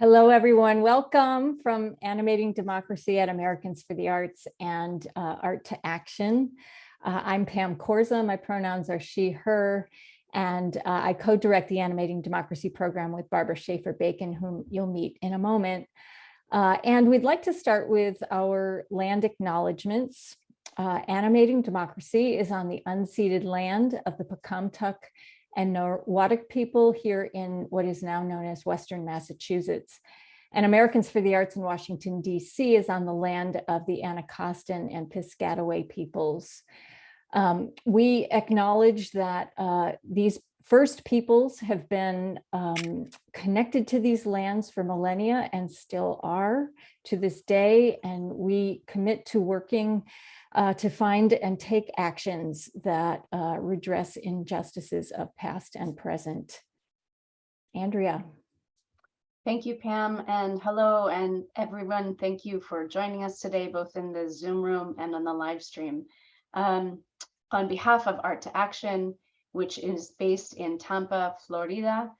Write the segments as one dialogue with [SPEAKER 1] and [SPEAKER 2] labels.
[SPEAKER 1] Hello, everyone. Welcome from Animating Democracy at Americans for the Arts and uh, Art to Action. Uh, I'm Pam Korza. My pronouns are she, her, and uh, I co-direct the Animating Democracy program with Barbara Schaffer Bacon, whom you'll meet in a moment. Uh, and we'd like to start with our land acknowledgements. Uh, Animating Democracy is on the unceded land of the Pocumtuck and Norwottuck people here in what is now known as Western Massachusetts. And Americans for the Arts in Washington, DC is on the land of the Anacostan and Piscataway peoples. Um, we acknowledge that uh, these first peoples have been um, connected to these lands for millennia and still are to this day. And we commit to working uh, to find and take actions that uh, redress injustices of past and present. Andrea.
[SPEAKER 2] Thank you, Pam, and hello, and everyone. Thank you for joining us today, both in the Zoom room and on the live stream. Um, on behalf of Art to Action, which is based in Tampa, Florida,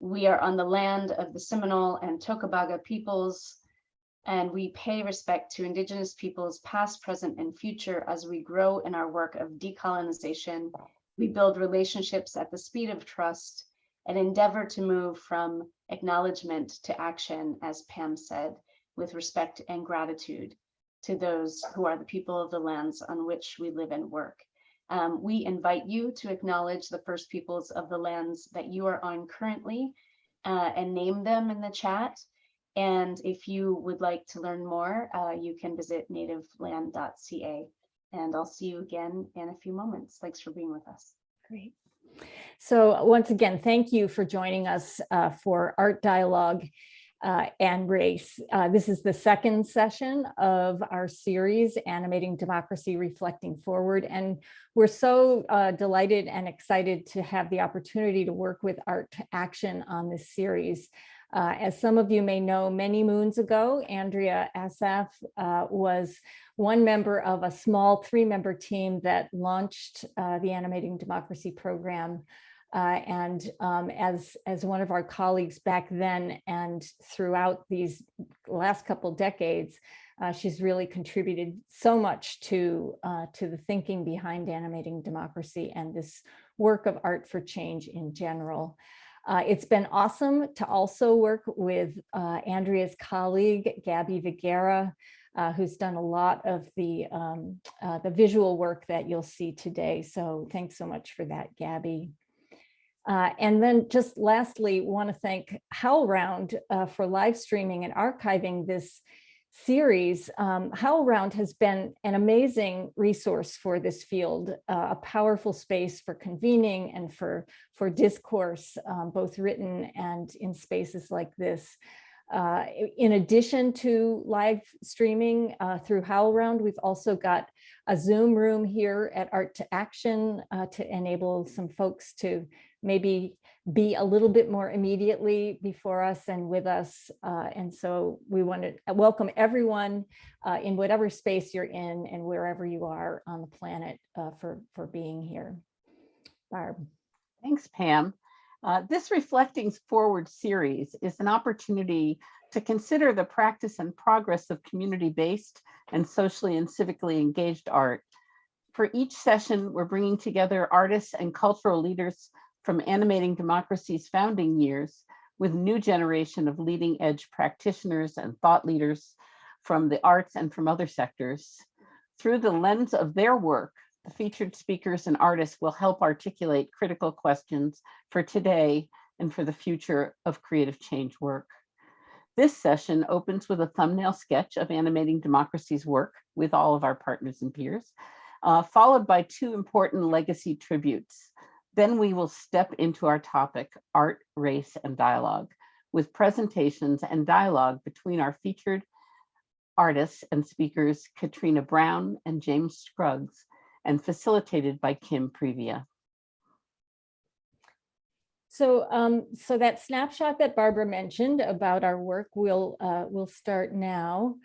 [SPEAKER 2] we are on the land of the Seminole and Tocobaga peoples and we pay respect to Indigenous peoples past, present, and future as we grow in our work of decolonization. We build relationships at the speed of trust and endeavor to move from acknowledgement to action, as Pam said, with respect and gratitude to those who are the people of the lands on which we live and work. Um, we invite you to acknowledge the first peoples of the lands that you are on currently uh, and name them in the chat. And if you would like to learn more, uh, you can visit nativeland.ca. And I'll see you again in a few moments. Thanks for being with us.
[SPEAKER 1] Great. So once again, thank you for joining us uh, for Art Dialogue uh, and Race. Uh, this is the second session of our series, Animating Democracy Reflecting Forward. And we're so uh, delighted and excited to have the opportunity to work with Art Action on this series. Uh, as some of you may know, many moons ago, Andrea Assaf uh, was one member of a small three-member team that launched uh, the Animating Democracy program. Uh, and um, as, as one of our colleagues back then and throughout these last couple decades, uh, she's really contributed so much to, uh, to the thinking behind animating democracy and this work of art for change in general. Uh, it's been awesome to also work with uh, Andrea's colleague, Gabby Vigera, uh, who's done a lot of the, um, uh, the visual work that you'll see today. So thanks so much for that, Gabby. Uh, and then just lastly, want to thank HowlRound uh, for live streaming and archiving this series, um, HowlRound has been an amazing resource for this field, uh, a powerful space for convening and for, for discourse, um, both written and in spaces like this. Uh, in addition to live streaming uh, through HowlRound, we've also got a Zoom room here at Art to Action uh, to enable some folks to maybe be a little bit more immediately before us and with us. Uh, and so we want to welcome everyone uh, in whatever space you're in and wherever you are on the planet uh, for, for being here. Barb.
[SPEAKER 3] Thanks, Pam. Uh, this Reflecting Forward series is an opportunity to consider the practice and progress of community-based and socially and civically engaged art. For each session, we're bringing together artists and cultural leaders from animating democracy's founding years with new generation of leading edge practitioners and thought leaders from the arts and from other sectors. Through the lens of their work, the featured speakers and artists will help articulate critical questions for today and for the future of creative change work. This session opens with a thumbnail sketch of animating democracy's work with all of our partners and peers, uh, followed by two important legacy tributes. Then we will step into our topic, art, race, and dialogue, with presentations and dialogue between our featured artists and speakers, Katrina Brown and James Scruggs, and facilitated by Kim Pevia.
[SPEAKER 1] So, um, so that snapshot that Barbara mentioned about our work, we'll, uh, we'll start now.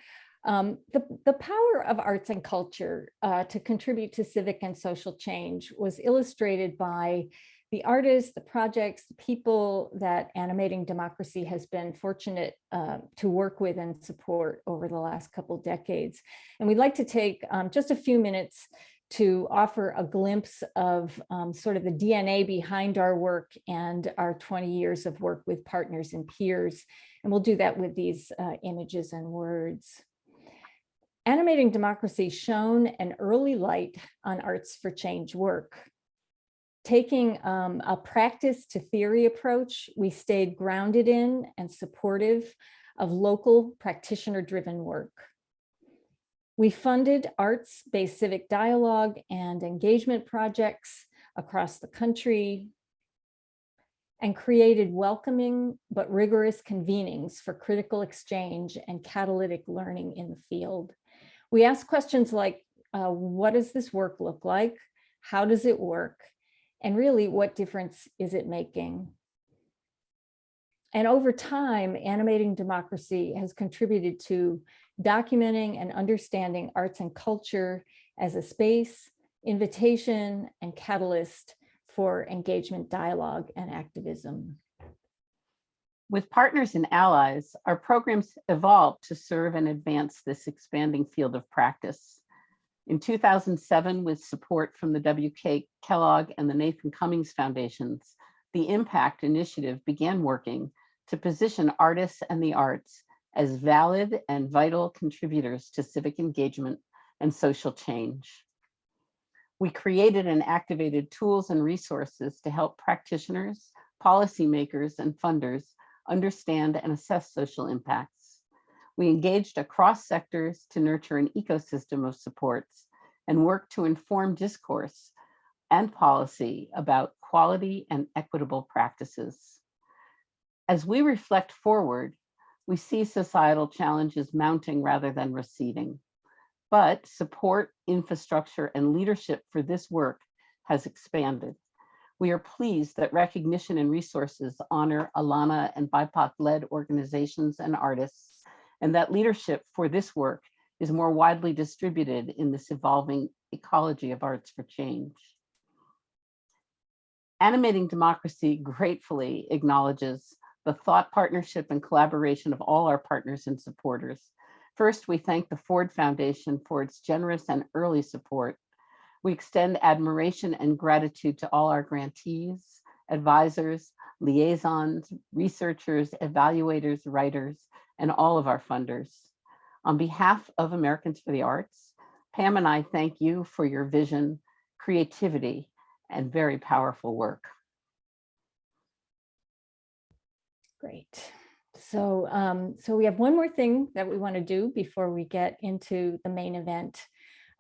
[SPEAKER 1] Um, the, the power of arts and culture uh, to contribute to civic and social change was illustrated by the artists, the projects, the people that Animating Democracy has been fortunate uh, to work with and support over the last couple decades. And we'd like to take um, just a few minutes to offer a glimpse of um, sort of the DNA behind our work and our 20 years of work with partners and peers. And we'll do that with these uh, images and words. Animating Democracy shone an early light on Arts for Change work. Taking um, a practice to theory approach, we stayed grounded in and supportive of local practitioner-driven work. We funded arts-based civic dialogue and engagement projects across the country and created welcoming but rigorous convenings for critical exchange and catalytic learning in the field. We ask questions like, uh, what does this work look like? How does it work? And really, what difference is it making? And over time, Animating Democracy has contributed to documenting and understanding arts and culture as a space, invitation, and catalyst for engagement, dialogue, and activism.
[SPEAKER 3] With partners and allies, our programs evolved to serve and advance this expanding field of practice. In 2007, with support from the W.K. Kellogg and the Nathan Cummings Foundations, the Impact Initiative began working to position artists and the arts as valid and vital contributors to civic engagement and social change. We created and activated tools and resources to help practitioners, policymakers, and funders understand and assess social impacts. We engaged across sectors to nurture an ecosystem of supports and work to inform discourse and policy about quality and equitable practices. As we reflect forward, we see societal challenges mounting rather than receding. But support, infrastructure, and leadership for this work has expanded. We are pleased that recognition and resources honor ALAANA and BIPOC-led organizations and artists, and that leadership for this work is more widely distributed in this evolving ecology of arts for change. Animating Democracy gratefully acknowledges the thought partnership and collaboration of all our partners and supporters. First, we thank the Ford Foundation for its generous and early support. We extend admiration and gratitude to all our grantees, advisors, liaisons, researchers, evaluators, writers, and all of our funders. On behalf of Americans for the Arts, Pam and I thank you for your vision, creativity, and very powerful work.
[SPEAKER 1] Great. So, um, so we have one more thing that we want to do before we get into the main event.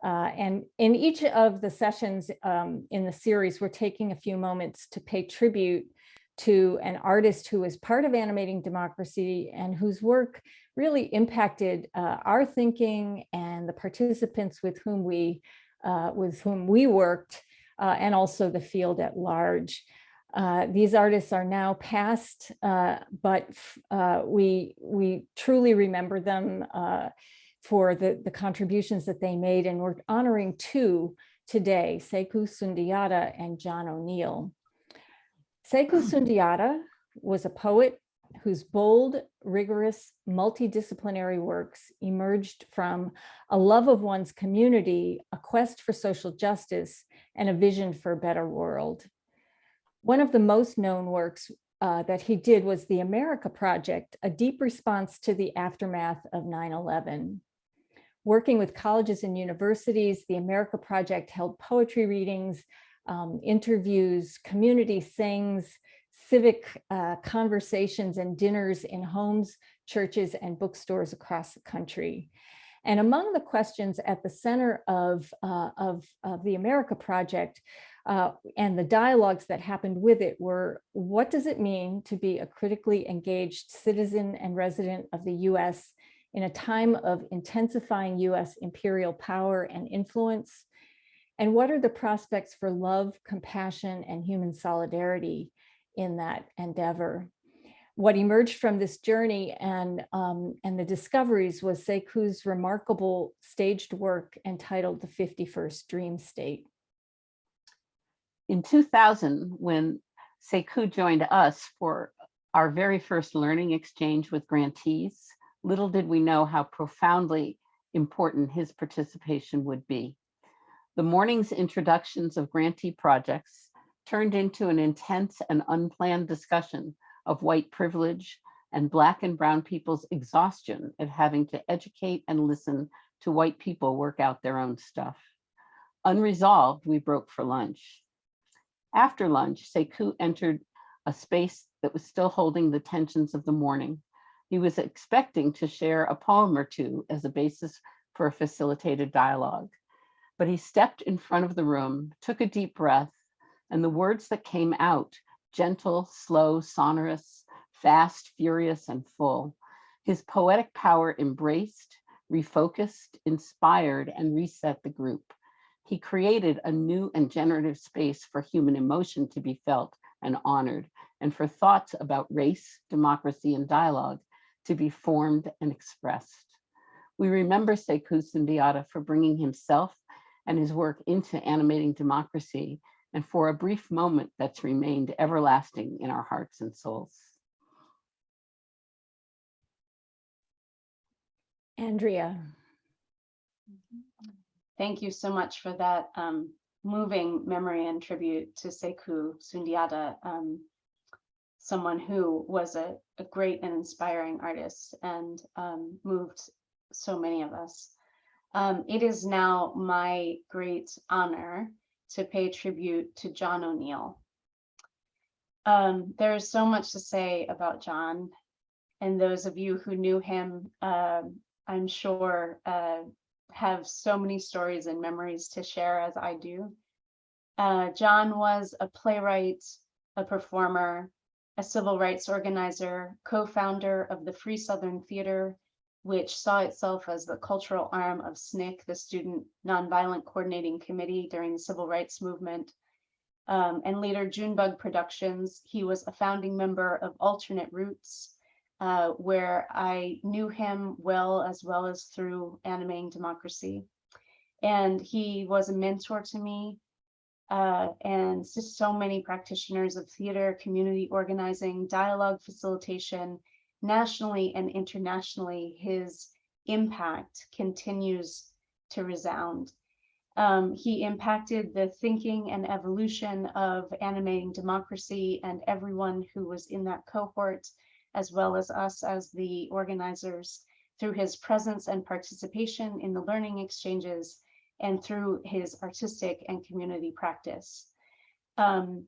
[SPEAKER 1] Uh, and in each of the sessions um, in the series, we're taking a few moments to pay tribute to an artist who is part of Animating Democracy and whose work really impacted uh, our thinking and the participants with whom we uh, with whom we worked uh, and also the field at large. Uh, these artists are now past, uh, but we we truly remember them for the, the contributions that they made, and we're honoring two today, Sekou Sundiata and John O'Neal. Sekou Sundiata was a poet whose bold, rigorous, multidisciplinary works emerged from a love of one's community, a quest for social justice, and a vision for a better world. One of the most known works uh, that he did was the America Project, a deep response to the aftermath of 9-11. Working with colleges and universities, the America Project held poetry readings, um, interviews, community sings, civic uh, conversations and dinners in homes, churches, and bookstores across the country. And among the questions at the center of, uh, of, of the America Project uh, and the dialogues that happened with it were, what does it mean to be a critically engaged citizen and resident of the US in a time of intensifying US imperial power and influence? And what are the prospects for love, compassion, and human solidarity in that endeavor? What emerged from this journey and, um, and the discoveries was Sekou's remarkable staged work entitled The 51st Dream State
[SPEAKER 3] in 2000, when Sekou joined us for our very first learning exchange with grantees, little did we know how profoundly important his participation would be. The morning's introductions of grantee projects turned into an intense and unplanned discussion of white privilege and Black and Brown people's exhaustion at having to educate and listen to white people work out their own stuff. Unresolved, we broke for lunch. After lunch, Sekou entered a space that was still holding the tensions of the morning. He was expecting to share a poem or two as a basis for a facilitated dialogue. But he stepped in front of the room, took a deep breath, and the words that came out, gentle, slow, sonorous, fast, furious, and full. His poetic power embraced, refocused, inspired, and reset the group. He created a new and generative space for human emotion to be felt and honored, and for thoughts about race, democracy, and dialogue to be formed and expressed. We remember Sekou Sundiata for bringing himself and his work into animating democracy, and for a brief moment that's remained everlasting in our hearts and souls.
[SPEAKER 1] Andrea.
[SPEAKER 2] Thank you so much for that um, moving memory and tribute to Sekou Sundiata, um, someone who was a, a, great and inspiring artist and um, moved so many of us. Um, it is now my great honor to pay tribute to John O'Neal. Um, there is so much to say about John and those of you who knew him, um, I'm sure, uh, have so many stories and memories to share as I do. Uh, John was a playwright, a performer, a civil rights organizer, co-founder of the Free Southern Theater, which saw itself as the cultural arm of SNCC, the Student Nonviolent Coordinating Committee during the Civil Rights Movement. Um, and later Junebug Productions. He was a founding member of Alternate Roots, uh, where I knew him well, as well as through Animating Democracy. And he was a mentor to me uh, and just so many practitioners of theater, community organizing, dialogue facilitation, nationally and internationally, his impact continues to resound. Um, he impacted the thinking and evolution of animating democracy and everyone who was in that cohort, as well as us as the organizers through his presence and participation in the learning exchanges and through his artistic and community practice. Um,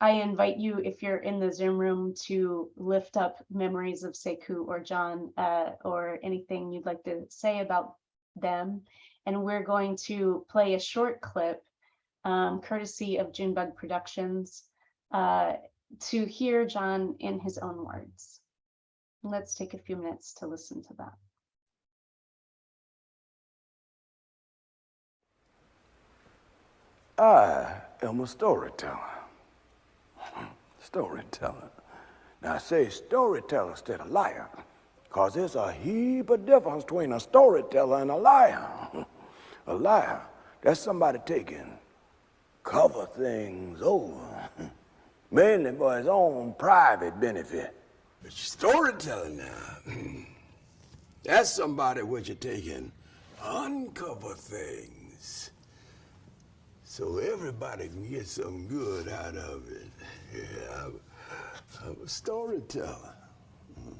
[SPEAKER 2] I invite you, if you're in the Zoom room, to lift up memories of Sekou or John uh, or anything you'd like to say about them. And we're going to play a short clip, um, courtesy of Junebug Productions, uh, to hear John in his own words. Let's take a few minutes to listen to that.
[SPEAKER 4] I am a storyteller. Storyteller. Now I say storyteller instead of liar, because there's a heap of difference between a storyteller and a liar. A liar, that's somebody taking cover things over, mainly for his own private benefit. But storytelling now, that's somebody which are taking uncover things so everybody can get some good out of it. Yeah, I'm, I'm a storyteller. Mm.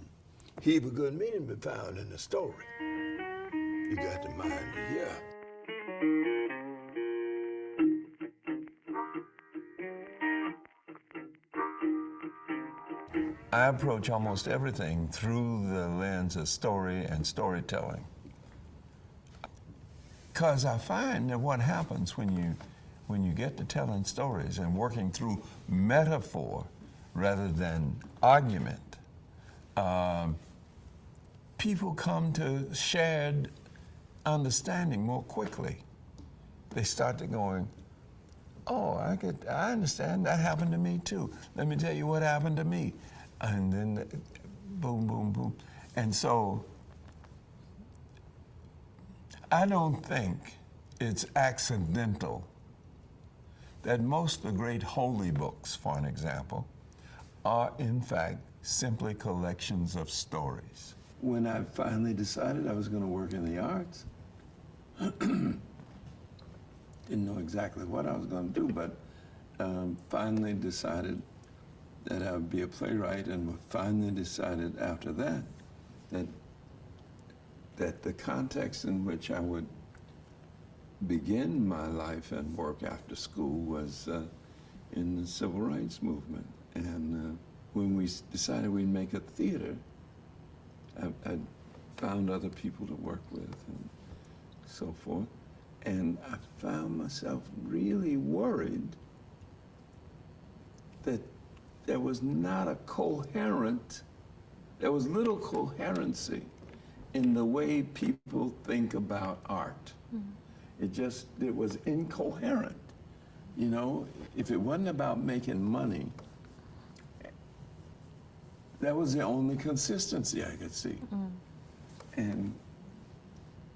[SPEAKER 4] Heap of good meaning be found in the story. You got the mind to hear.
[SPEAKER 5] I approach almost everything through the lens of story and storytelling. Because I find that what happens when you when you get to telling stories and working through metaphor rather than argument, um, people come to shared understanding more quickly. They start to going, oh, I could, I understand. That happened to me too. Let me tell you what happened to me, and then boom, boom, boom, and so I don't think it's accidental that most of the great holy books, for an example, are in fact simply collections of stories.
[SPEAKER 4] When I finally decided I was going to work in the arts, didn't know exactly what I was going to do, but um, finally decided that I would be a playwright, and finally decided after that that that the context in which I would begin my life and work after school was uh, in the civil rights movement. And uh, when we decided we'd make a theater, I, I found other people to work with and so forth. And I found myself really worried that there was not a coherent, there was little coherency in the way people think about art. Mm -hmm. It just, it was incoherent. You know, if it wasn't about making money, that was the only consistency I could see. Mm. And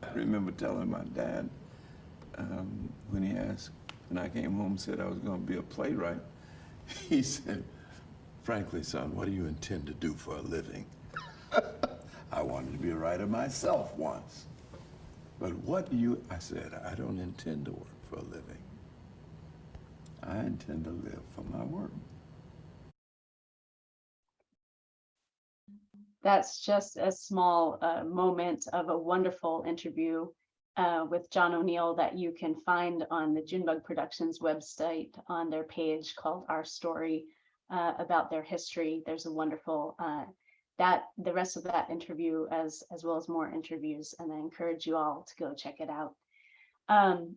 [SPEAKER 4] I remember telling my dad um, when he asked, when I came home and said I was going to be a playwright, he said, frankly, son, what do you intend to do for a living? I wanted to be a writer myself once. But what you, I said, I don't intend to work for a living. I intend to live for my work.
[SPEAKER 2] That's just a small uh, moment of a wonderful interview uh, with John O'Neal that you can find on the Junebug Productions website on their page called Our Story. uh, about their history. There's a wonderful uh, that the rest of that interview as as well as more interviews, and I encourage you all to go check it out. Um,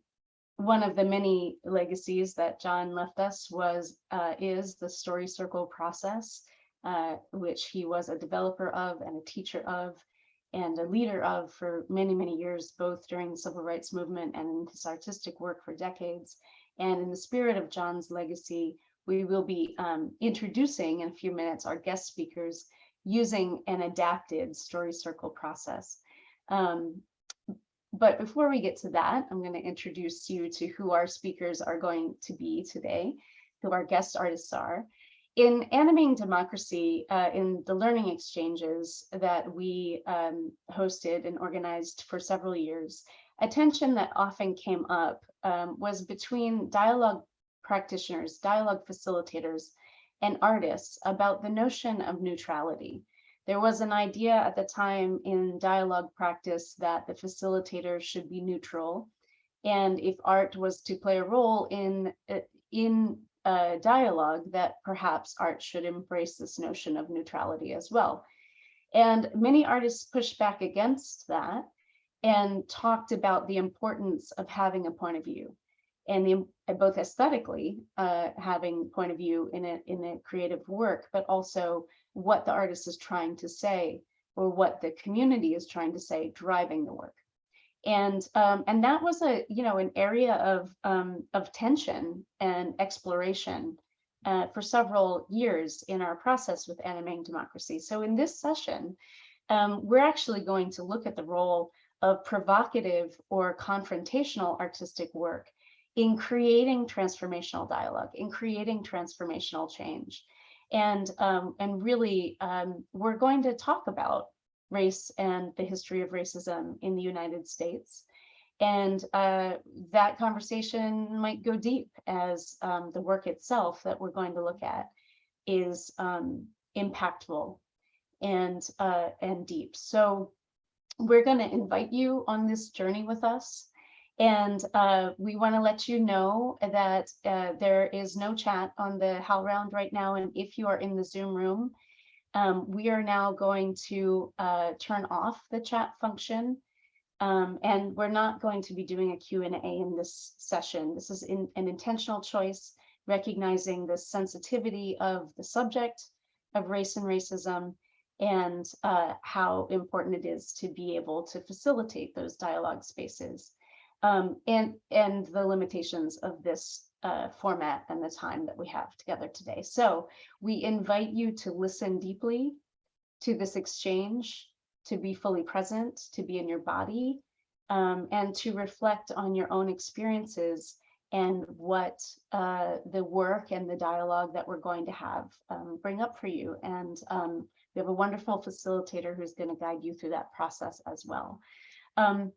[SPEAKER 2] one of the many legacies that John left us was uh, is the story circle process, uh, which he was a developer of and a teacher of and a leader of for many, many years, both during the civil rights movement and in his artistic work for decades. And in the spirit of John's legacy, we will be um, introducing in a few minutes our guest speakers using an adapted story circle process. Um, but before we get to that, I'm going to introduce you to who our speakers are going to be today, who our guest artists are. In Animating Democracy, uh, in the learning exchanges that we um, hosted and organized for several years, a tension that often came up um, was between dialogue practitioners, dialogue facilitators, and artists about the notion of neutrality. There was an idea at the time in dialogue practice that the facilitator should be neutral. And if art was to play a role in, uh, in a dialogue, that perhaps art should embrace this notion of neutrality as well. And many artists pushed back against that and talked about the importance of having a point of view and the, both aesthetically uh, having point of view in a, in a creative work, but also what the artist is trying to say or what the community is trying to say driving the work. And um, and that was a you know an area of um, of tension and exploration uh, for several years in our process with animating democracy. So in this session um, we're actually going to look at the role of provocative or confrontational artistic work in creating transformational dialogue in creating transformational change and, um, and really, um, we're going to talk about race and the history of racism in the United States. And uh, that conversation might go deep as um, the work itself that we're going to look at is um, impactful and, uh, and deep. So we're going to invite you on this journey with us. And uh, we want to let you know that uh, there is no chat on the HowlRound right now. And if you are in the Zoom room, um, we are now going to uh, turn off the chat function. Um, and we're not going to be doing a Q&A in this session. This is in, an intentional choice, recognizing the sensitivity of the subject of race and racism and uh, how important it is to be able to facilitate those dialogue spaces um, and, and the limitations of this uh, format and the time that we have together today. So we invite you to listen deeply to this exchange, to be fully present, to be in your body, um, and to reflect on your own experiences and what uh, the work and the dialogue that we're going to have um, bring up for you. And um, we have a wonderful facilitator who's going to guide you through that process as well. Um,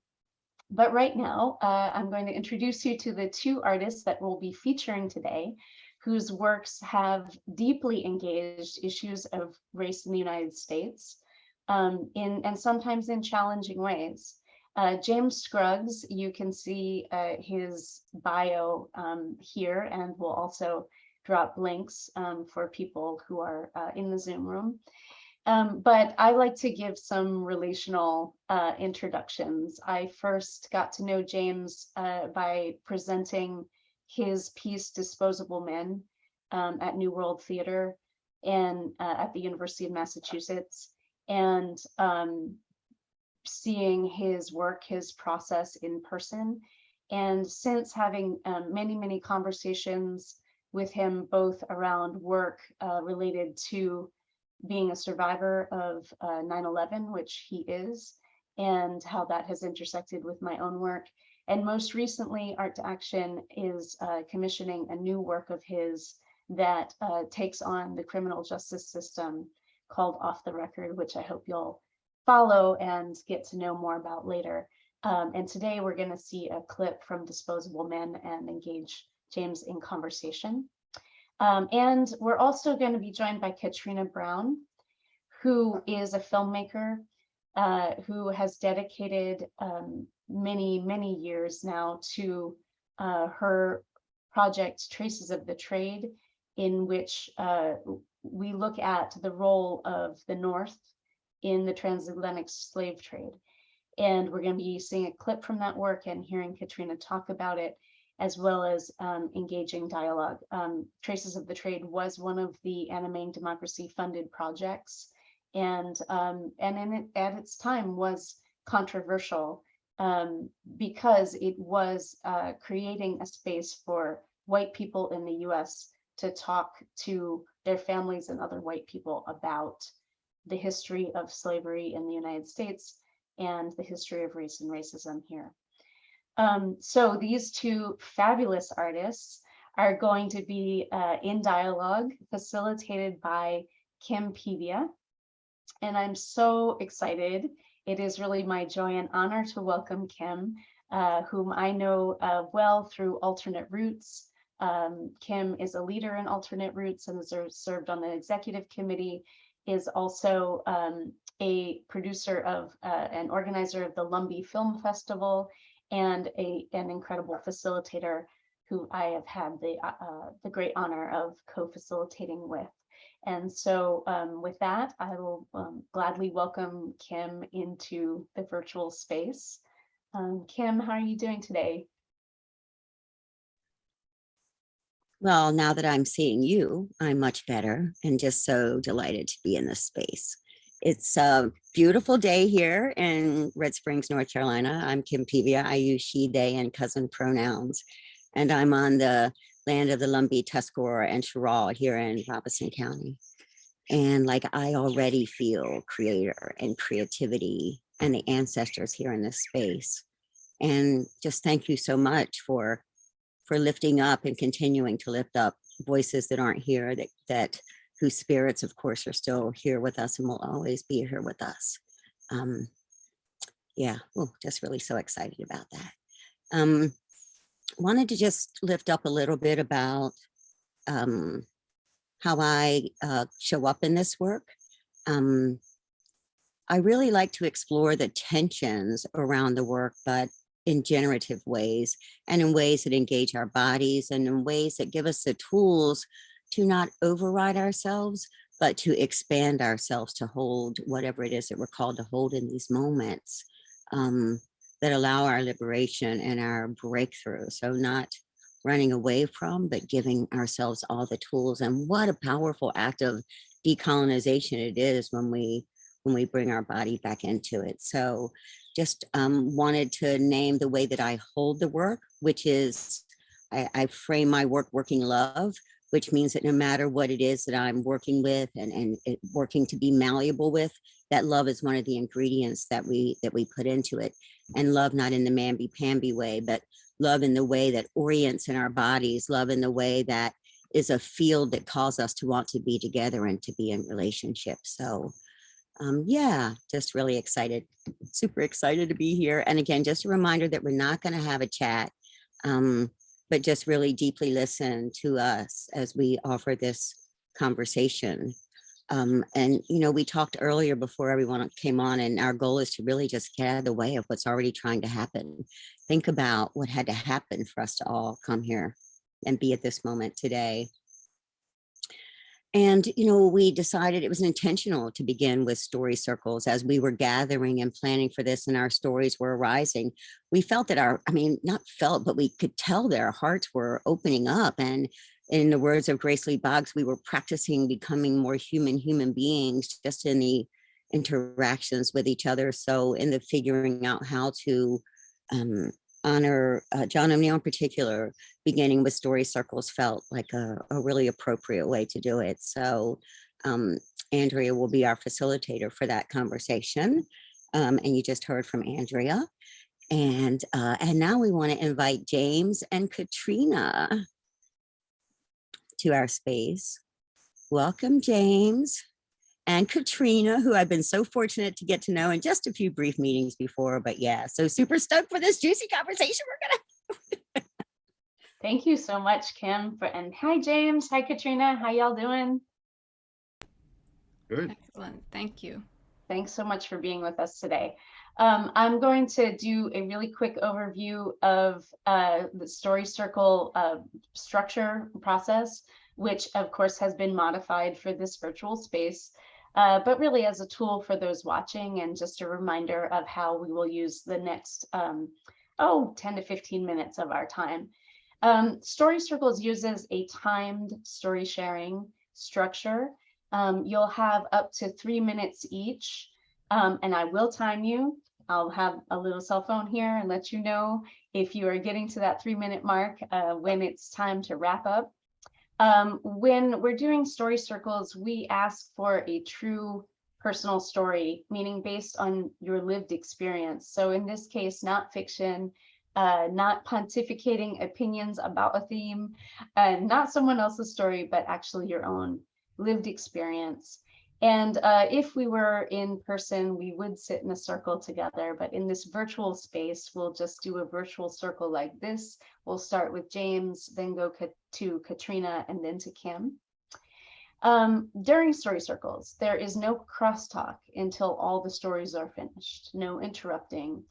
[SPEAKER 2] but right now, uh, I'm going to introduce you to the two artists that we'll be featuring today, whose works have deeply engaged issues of race in the United States, um, in and sometimes in challenging ways. Uh, James Scruggs, you can see uh, his bio um, here, and we'll also drop links um, for people who are uh, in the Zoom room. Um, but I like to give some relational uh, introductions. I first got to know James uh, by presenting his piece Disposable Men um, at New World Theater and uh, at the University of Massachusetts and um, seeing his work, his process in person. And since having um, many, many conversations with him, both around work uh, related to being a survivor of 9-11, uh, which he is, and how that has intersected with my own work. And most recently, Art to Action is uh, commissioning a new work of his that uh, takes on the criminal justice system called Off the Record, which I hope you'll follow and get to know more about later. Um, and today we're going to see a clip from Disposable Men and engage James in conversation. Um, and we're also going to be joined by Katrina Brown, who is a filmmaker uh, who has dedicated um, many, many years now to uh, her project Traces of the Trade in which uh, we look at the role of the North in the transatlantic slave trade. And we're going to be seeing a clip from that work and hearing Katrina talk about it, as well as um, engaging dialogue. Um, Traces of the Trade was one of the Animating Democracy funded projects, and um, and in it, at its time was controversial um, because it was uh, creating a space for white people in the U.S. to talk to their families and other white people about the history of slavery in the United States and the history of race and racism here. Um, so these two fabulous artists are going to be uh, in dialogue facilitated by Kim Pevia. And I'm so excited. It is really my joy and honor to welcome Kim, uh, whom I know uh, well through Alternate Roots. Um, Kim is a leader in Alternate Roots and has served on the executive committee, is also um, a producer of uh, an organizer of the Lumbee Film Festival and a, an incredible facilitator who I have had the, uh, uh, the great honor of co-facilitating with. And so um, with that, I will um, gladly welcome Kim into the virtual space. Um, Kim, how are you doing today?
[SPEAKER 6] Well, now that I'm seeing you, I'm much better and just so delighted to be in this space. It's a beautiful day here in Red Springs, North Carolina. I'm Kim Pevia. I use she, they, and cousin pronouns. And I'm on the land of the Lumbee, Tuscarora, and Cheraw here in Robeson County. And like I already feel creator and creativity and the ancestors here in this space. And just thank you so much for for lifting up and continuing to lift up voices that aren't here that that whose spirits of course are still here with us and will always be here with us. Um yeah oh just really so excited about that. Um wanted to just lift up a little bit about um how i uh show up in this work. Um I really like to explore the tensions around the work, but in generative ways and in ways that engage our bodies and in ways that give us the tools to not override ourselves, but to expand ourselves to hold whatever it is that we're called to hold in these moments um, that allow our liberation and our breakthrough. So not running away from, but giving ourselves all the tools. And what a powerful act of decolonization it is when we when we bring our body back into it. So just um, wanted to name the way that I hold the work, which is I, I, frame my work working love, which means that no matter what it is that I'm working with and, and it, working to be malleable with, that love is one of the ingredients that we that we put into it. And love not in the mamby-pamby way, but love in the way that orients in our bodies, love in the way that is a field that calls us to want to be together and to be in relationship. So um, yeah, just really excited, super excited to be here. And again, just a reminder that we're not going to have a chat, um, but just really deeply listen to us as we offer this conversation. Um, and, you know, we talked earlier before everyone came on and our goal is to really just get out of the way of what's already trying to happen. Think about what had to happen for us to all come here and be at this moment today. And, you know, we decided it was intentional to begin with story circles as we were gathering and planning for this and our stories were arising. We felt that our, I mean, not felt, but we could tell their hearts were opening up. And in the words of Grace Lee Boggs, we were practicing becoming more human human beings just in the interactions with each other. So in the figuring out how to um, honor uh, John O'Neal in particular, beginning with story circles felt like a, a really appropriate way to do it. So um, Andrea will be our facilitator for that conversation. Um, and you just heard from Andrea. And, uh, and now we want to invite James and Katrina to our space. Welcome, James and Katrina, who I've been so fortunate to get to know in just a few brief meetings before, but yeah, so super stoked for this juicy conversation we're gonna
[SPEAKER 2] Thank you so much, Kim, for, and hi, James, hi, Katrina, how y'all doing?
[SPEAKER 7] Good.
[SPEAKER 8] Excellent, thank you.
[SPEAKER 2] Thanks so much for being with us today. Um, I'm going to do a really quick overview of uh, the story circle uh, structure process. which of course has been modified for this virtual space, uh, but really as a tool for those watching and just a reminder of how we will use the next, um, oh, 10 to 15 minutes of our time. Um, Story Circles uses a timed story sharing structure. Um, you'll have up to three minutes each, um, and I will time you. I'll have a little cell phone here and let you know if you are getting to that three minute mark uh, when it's time to wrap up. Um, when we're doing story circles, we ask for a true personal story, meaning based on your lived experience. So in this case, not fiction, uh, not pontificating opinions about a theme, uh, not someone else's story, but actually your own lived experience. And uh, if we were in person, we would sit in a circle together, but in this virtual space, we'll just do a virtual circle like this. We'll start with James, then go to Katrina, and then to Kim. Um, during story circles, there is no crosstalk until all the stories are finished, no interrupting,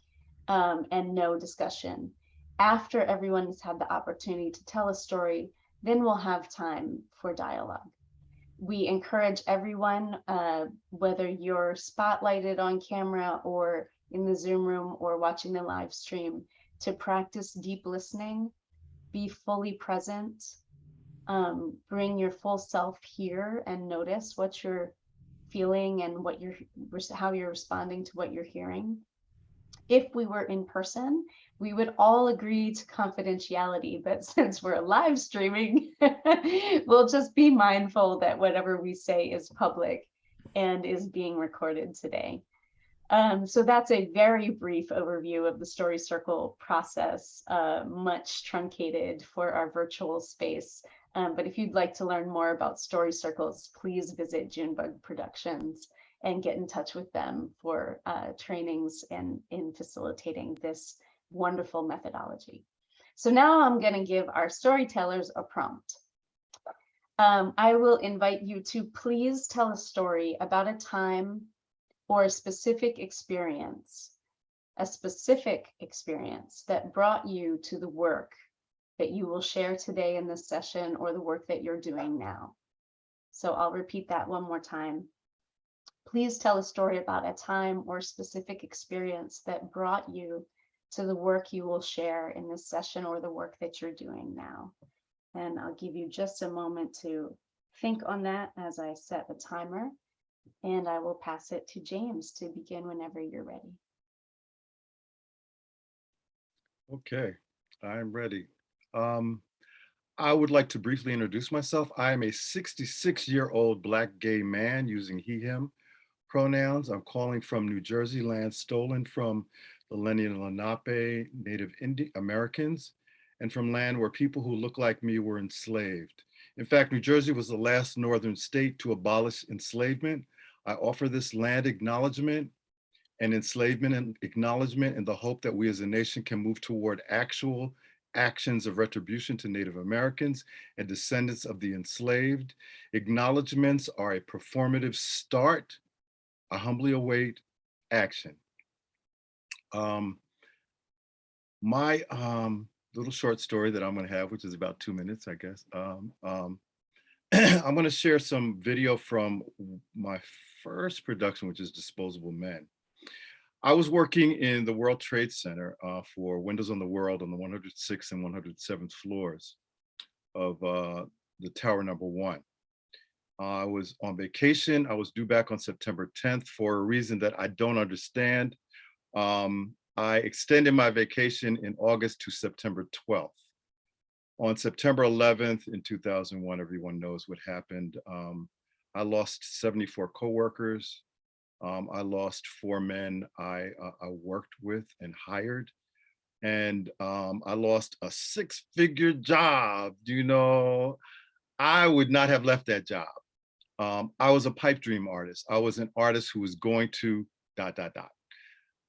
[SPEAKER 2] um, and no discussion. After everyone has had the opportunity to tell a story, then we'll have time for dialogue we encourage everyone, uh, whether you're spotlighted on camera or in the Zoom room or watching the live stream, to practice deep listening, be fully present, um, bring your full self here and notice what you're feeling and what you're how you're responding to what you're hearing. If we were in person, we would all agree to confidentiality, but since we're live streaming, we'll just be mindful that whatever we say is public and is being recorded today. Um, so that's a very brief overview of the Story Circle process, uh, much truncated for our virtual space. Um, but if you'd like to learn more about Story Circles, please visit Junebug Productions and get in touch with them for uh, trainings and in facilitating this wonderful methodology. So now I'm going to give our storytellers a prompt. Um, I will invite you to please tell a story about a time or a specific experience, a specific experience that brought you to the work that you will share today in this session or the work that you're doing now. So I'll repeat that one more time. Please tell a story about a time or specific experience that brought you to the work you will share in this session or the work that you're doing now. And I'll give you just a moment to think on that as I set the timer and I will pass it to James to begin whenever you're ready.
[SPEAKER 7] Okay, I'm ready. Um, I would like to briefly introduce myself. I am a 66 year old black gay man using he, him pronouns. I'm calling from New Jersey land stolen from the Lenni and Lenape Native Indian Americans, and from land where people who look like me were enslaved. In fact, New Jersey was the last northern state to abolish enslavement. I offer this land acknowledgement and enslavement and acknowledgement in the hope that we as a nation can move toward actual actions of retribution to Native Americans and descendants of the enslaved. Acknowledgements are a performative start. I humbly await action. Um, my um, little short story that I'm going to have, which is about two minutes, I guess. Um, um, I'm going to share some video from my first production, which is Disposable Men. I was working in the World Trade Center uh, for Windows on the World on the 106th and 107th floors of uh, the tower number one. I was on vacation. I was due back on September 10th for a reason that I don't understand. Um, I extended my vacation in August to September 12th. On September 11th in 2001, everyone knows what happened. Um, I lost 74 coworkers. Um, I lost four men I, uh, I worked with and hired. And um, I lost a six figure job. Do you know, I would not have left that job. Um, I was a pipe dream artist. I was an artist who was going to dot, dot, dot.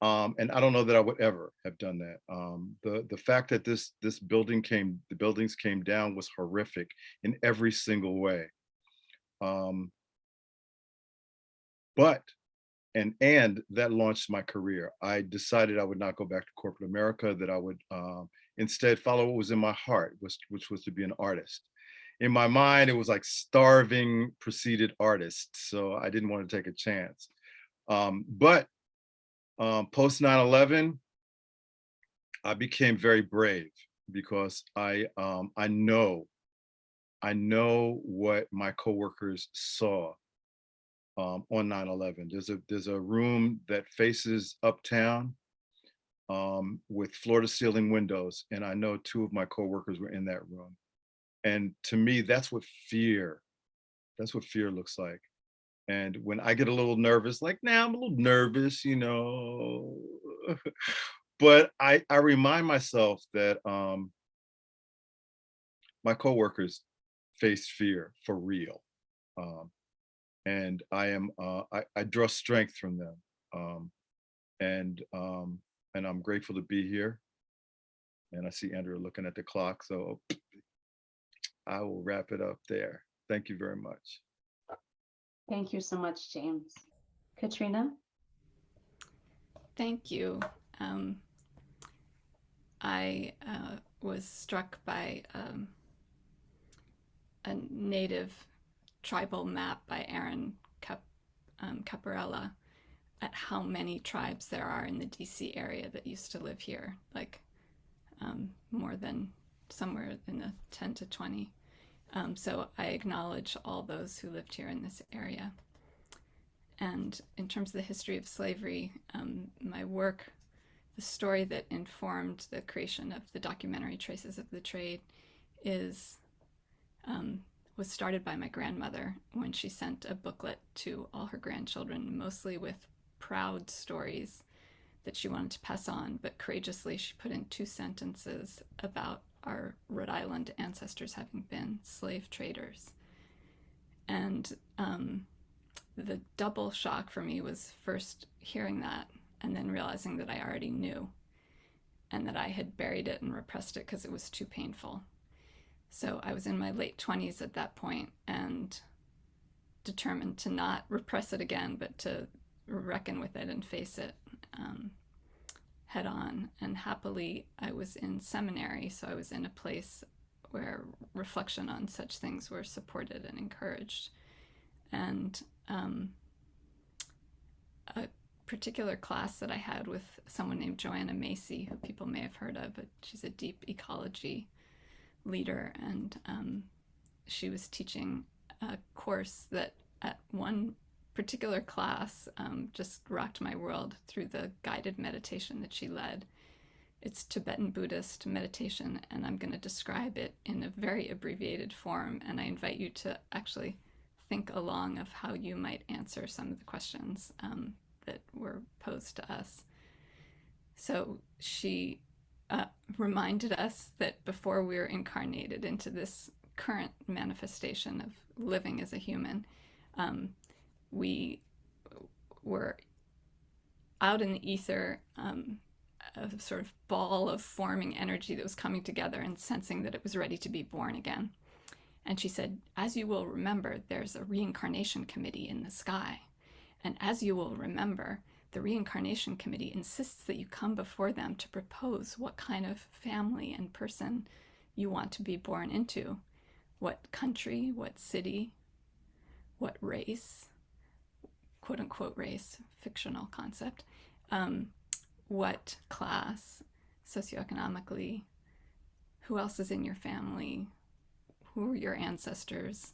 [SPEAKER 7] Um, and I don't know that I would ever have done that. Um, the the fact that this this building came, the buildings came down was horrific in every single way. Um, but and and that launched my career. I decided I would not go back to corporate America. That I would um, instead follow what was in my heart, which which was to be an artist. in my mind, it was like starving preceded artists. So I didn't want to take a chance. Um, but um, post 9/11, I became very brave because I um, I know I know what my coworkers saw um, on 9/11. There's a there's a room that faces uptown um, with floor to ceiling windows, and I know two of my coworkers were in that room. And to me, that's what fear, that's what fear looks like. And when I get a little nervous, like now I'm a little nervous, you know, but I I remind myself that um, my coworkers face fear for real, um, and I am uh, I, I draw strength from them, um, and um, and I'm grateful to be here. And I see Andrea looking at the clock, so I will wrap it up there. Thank you very much.
[SPEAKER 2] Thank you so much, James. Katrina?
[SPEAKER 8] Thank you. Um, I uh, was struck by um, a native tribal map by Aaron Cap- um, Caparella at how many tribes there are in the DC area that used to live here, like um, more than somewhere in the 10 to 20. Um, so I acknowledge all those who lived here in this area. And in terms of the history of slavery, um, my work, the story that informed the creation of the documentary Traces of the Trade is um, was started by my grandmother when she sent a booklet to all her grandchildren, mostly with proud stories that she wanted to pass on, but courageously she put in two sentences about our Rhode Island ancestors having been slave traders. And um, the double shock for me was first hearing that and then realizing that I already knew and that I had buried it and repressed it because it was too painful. So I was in my late 20s at that point and determined to not repress it again, but to reckon with it and face it um, head on. And happily, I was in seminary, so I was in a place where reflection on such things were supported and encouraged. And um, a particular class that I had with someone named Joanna Macy, who people may have heard of, but she's a deep ecology leader, and um, she was teaching a course that at one particular class um, just rocked my world through the guided meditation that she led. It's Tibetan Buddhist meditation, and I'm going to describe it in a very abbreviated form. And I invite you to actually think along of how you might answer some of the questions um, that were posed to us. So she uh, reminded us that before we were incarnated into this current manifestation of living as a human, um, we were out in the ether, um, a sort of ball of forming energy that was coming together and sensing that it was ready to be born again. And she said, as you will remember, there's a reincarnation committee in the sky. And as you will remember, the reincarnation committee insists that you come before them to propose what kind of family and person you want to be born into, what country, what city, what race, quote unquote race, fictional concept, um, what class, socioeconomically, who else is in your family, who are your ancestors,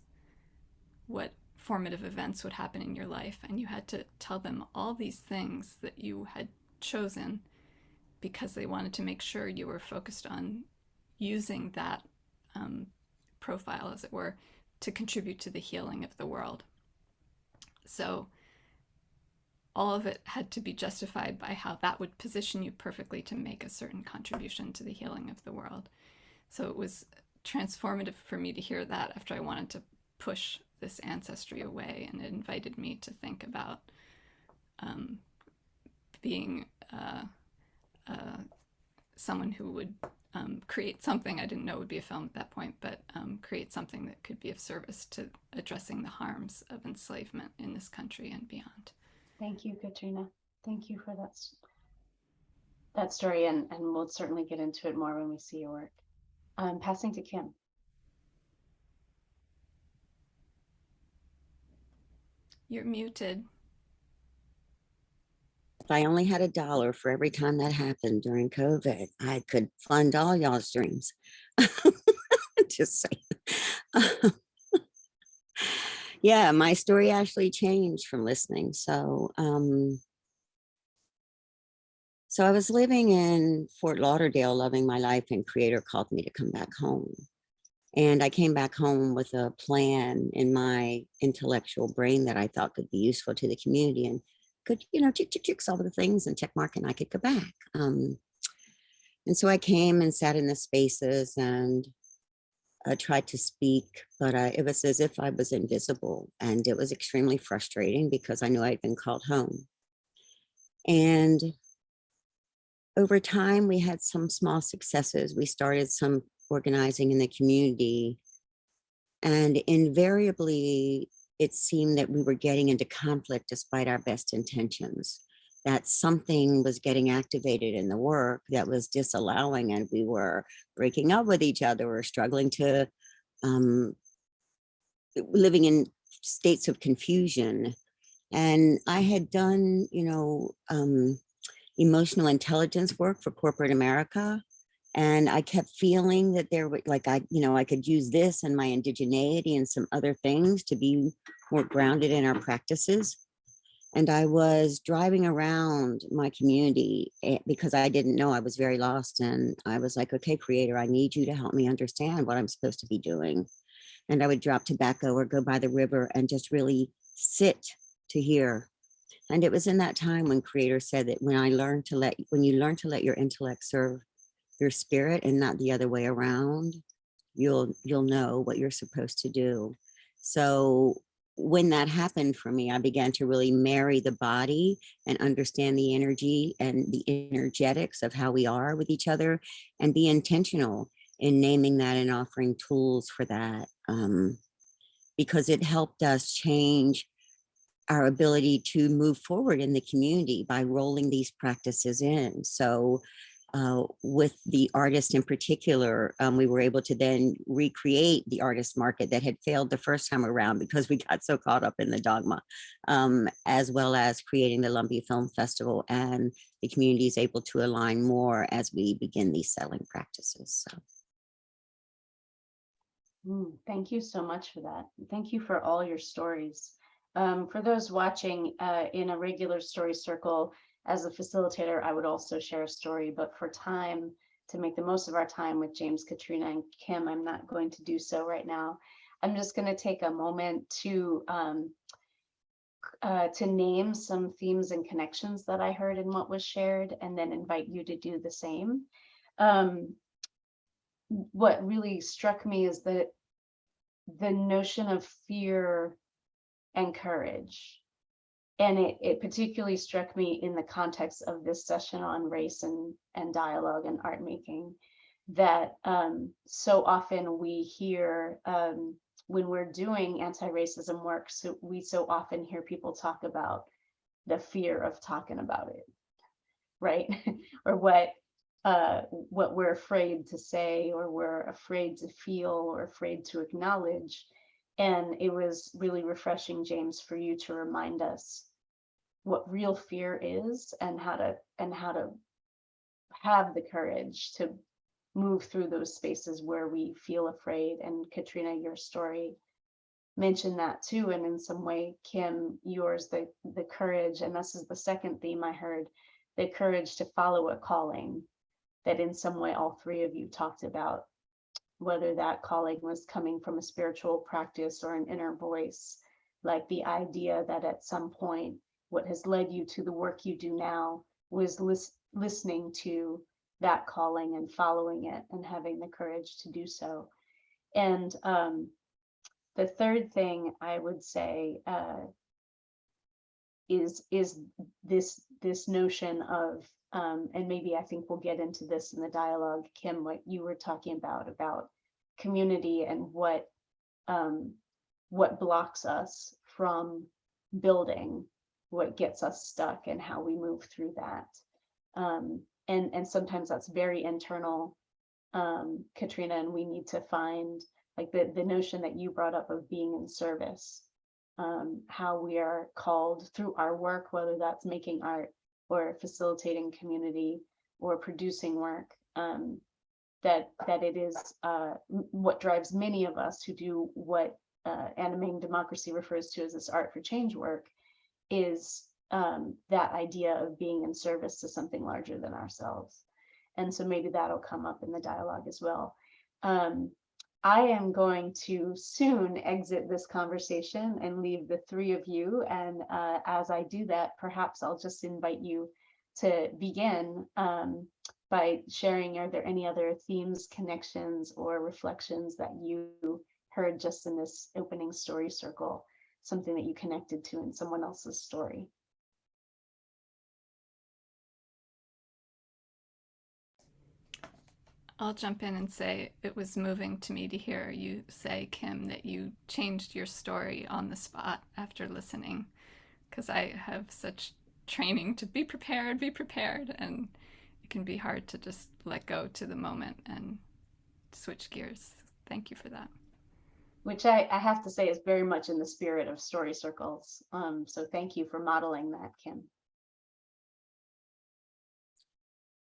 [SPEAKER 8] what formative events would happen in your life. And you had to tell them all these things that you had chosen because they wanted to make sure you were focused on using that um, profile, as it were, to contribute to the healing of the world. So all of it had to be justified by how that would position you perfectly to make a certain contribution to the healing of the world. So it was transformative for me to hear that after I wanted to push this ancestry away, and it invited me to think about um, being uh, uh, someone who would um, create something I didn't know would be a film at that point, but um, create something that could be of service to addressing the harms of enslavement in this country and beyond.
[SPEAKER 2] Thank you, Katrina. Thank you for that, that story, and, and we'll certainly get into it more when we see your work. Um, passing to Kim.
[SPEAKER 8] You're muted.
[SPEAKER 6] If I only had a dollar for every time that happened during COVID, I could fund all y'all's dreams. Just saying. yeah, my story actually changed from listening. So, um, so I was living in Fort Lauderdale, loving my life, and Creator called me to come back home. And I came back home with a plan in my intellectual brain that I thought could be useful to the community and could, you know, tick, tick, tick, all the things and check mark and I could go back. Um, and so I came and sat in the spaces and uh, tried to speak, but I, it was as if I was invisible and it was extremely frustrating because I knew I'd been called home. And over time, we had some small successes. We started some organizing in the community. And invariably, it seemed that we were getting into conflict despite our best intentions, that something was getting activated in the work that was disallowing and we were breaking up with each other or struggling to um, living in states of confusion. And I had done, you know, um, emotional intelligence work for corporate America. And I kept feeling that there were like I, you know, I could use this and my indigeneity and some other things to be more grounded in our practices. And I was driving around my community eh, because I didn't know I was very lost. And I was like, okay, creator, I need you to help me understand what I'm supposed to be doing. And I would drop tobacco or go by the river and just really sit to hear. And it was in that time when creator said that when I learned to let, when you learn to let your intellect serve your spirit and not the other way around, you'll, you'll know what you're supposed to do. So when that happened for me, I began to really marry the body and understand the energy and the energetics of how we are with each other and be intentional in naming that and offering tools for that. Um, because it helped us change our ability to move forward in the community by rolling these practices in. So uh, with the artist in particular, um, we were able to then recreate the artist market that had failed the first time around because we got so caught up in the dogma, um, as well as creating the Lumbee Film Festival and the community is able to align more as we begin these selling practices. So.
[SPEAKER 2] Mm, Thank you so much for that. Thank you for all your stories. Um, for those watching uh, in a regular story circle, as a facilitator, I would also share a story, but for time, to make the most of our time with James, Katrina, and Kim, I'm not going to do so right now. I'm just going to take a moment to um, uh, to name some themes and connections that I heard in what was shared, and then invite you to do the same. Um, what really struck me is that the notion of fear and courage. And it, it particularly struck me in the context of this session on race and, and dialogue and art making that um, so often we hear um, when we're doing anti-racism work, so we so often hear people talk about the fear of talking about it, right? or what uh, what we're afraid to say or we're afraid to feel or afraid to acknowledge. And it was really refreshing, James, for you to remind us what real fear is and how to and how to have the courage to move through those spaces where we feel afraid. And Katrina, your story mentioned that too. And in some way, Kim, yours, the, the courage, and this is the second theme I heard, the courage to follow a calling that in some way all three of you talked about, whether that calling was coming from a spiritual practice or an inner voice, like the idea that at some point, what has led you to the work you do now was lis listening to that calling and following it and having the courage to do so. And um, the third thing I would say uh, is is this this notion of um, and maybe I think we'll get into this in the dialogue, Kim, what you were talking about about community and what um, what blocks us from building, what gets us stuck, and how we move through that. Um, and and sometimes that's very internal, um, Katrina, and we need to find like the the notion that you brought up of being in service um, how we are called through our work, whether that's making art or facilitating community or producing work, um, that that it is uh, what drives many of us who do what uh, animating democracy refers to as this art for change work is um, that idea of being in service to something larger than ourselves. And so maybe that'll come up in the dialogue as well. Um, I am going to soon exit this conversation and leave the three of you. And uh, as I do that, perhaps I'll just invite you to begin um, by sharing, are there any other themes, connections, or reflections that you heard just in this opening story circle, something that you connected to in someone else's story?
[SPEAKER 8] I'll jump in and say it was moving to me to hear you say, Kim, that you changed your story on the spot after listening, because I have such training to be prepared, be prepared, and it can be hard to just let go to the moment and switch gears. Thank you for that.
[SPEAKER 2] Which I, I have to say is very much in the spirit of story circles. Um, so thank you for modeling that, Kim.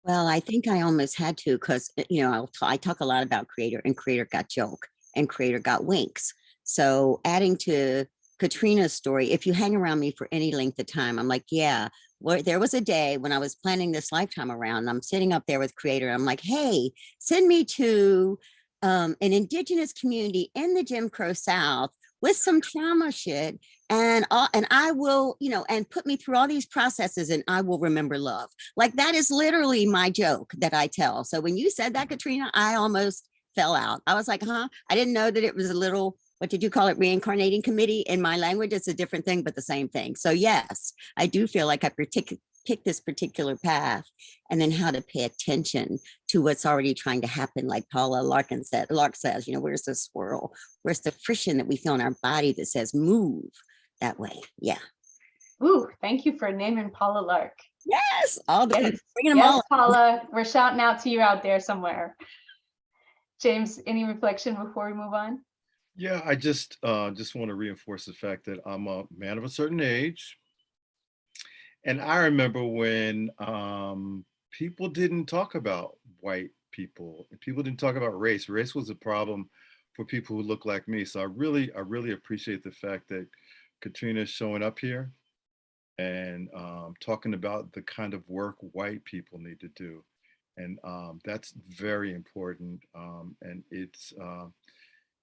[SPEAKER 6] Well, I think I almost had to because, you know, I talk a lot about creator and creator got joke and creator got winks. So adding to Katrina's story, if you hang around me for any length of time, I'm like, yeah, well, there was a day when I was planning this lifetime around, I'm sitting up there with creator. I'm like, hey, send me to um, an indigenous community in the Jim Crow South with some trauma shit and uh, and I will, you know, and put me through all these processes and I will remember love. Like that is literally my joke that I tell. So when you said that, Katrina, I almost fell out. I was like, huh? I didn't know that it was a little, what did you call it? Reincarnating committee. In my language, it's a different thing, but the same thing. So yes, I do feel like I partic- picked this particular path and then how to pay attention to what's already trying to happen. Like Paula Larkin said, Larke says, you know, where's the swirl? Where's the friction that we feel in our body that says move that way? Yeah.
[SPEAKER 2] Ooh, thank you for naming Paula Larke.
[SPEAKER 6] Yes, all the
[SPEAKER 2] Yes,
[SPEAKER 6] bringing them
[SPEAKER 2] Yes,
[SPEAKER 6] all.
[SPEAKER 2] Paula, we're shouting out to you out there somewhere. James, any reflection before we move on?
[SPEAKER 7] Yeah, I just uh, just want to reinforce the fact that I'm a man of a certain age. And I remember when um, people didn't talk about white people, people didn't talk about race. Race was a problem for people who look like me. So I really, I really appreciate the fact that Katrina's showing up here and um, talking about the kind of work white people need to do. And um, that's very important. Um, and it's, uh,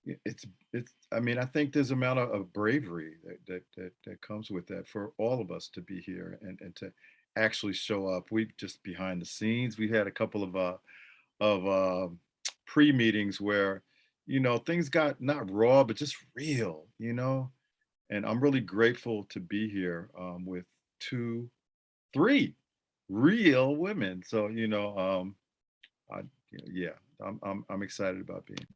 [SPEAKER 7] it's, it's, I mean, I think there's amount of, of bravery that, that, that, that comes with that for all of us to be here and, and to actually show up. We just behind the scenes, we had a couple of, uh, of uh, pre-meetings where, you know, things got not raw, but just real, you know? And I'm really grateful to be here um, with two, three real women. So, you know, um, I, yeah, I'm, I'm, I'm excited about being.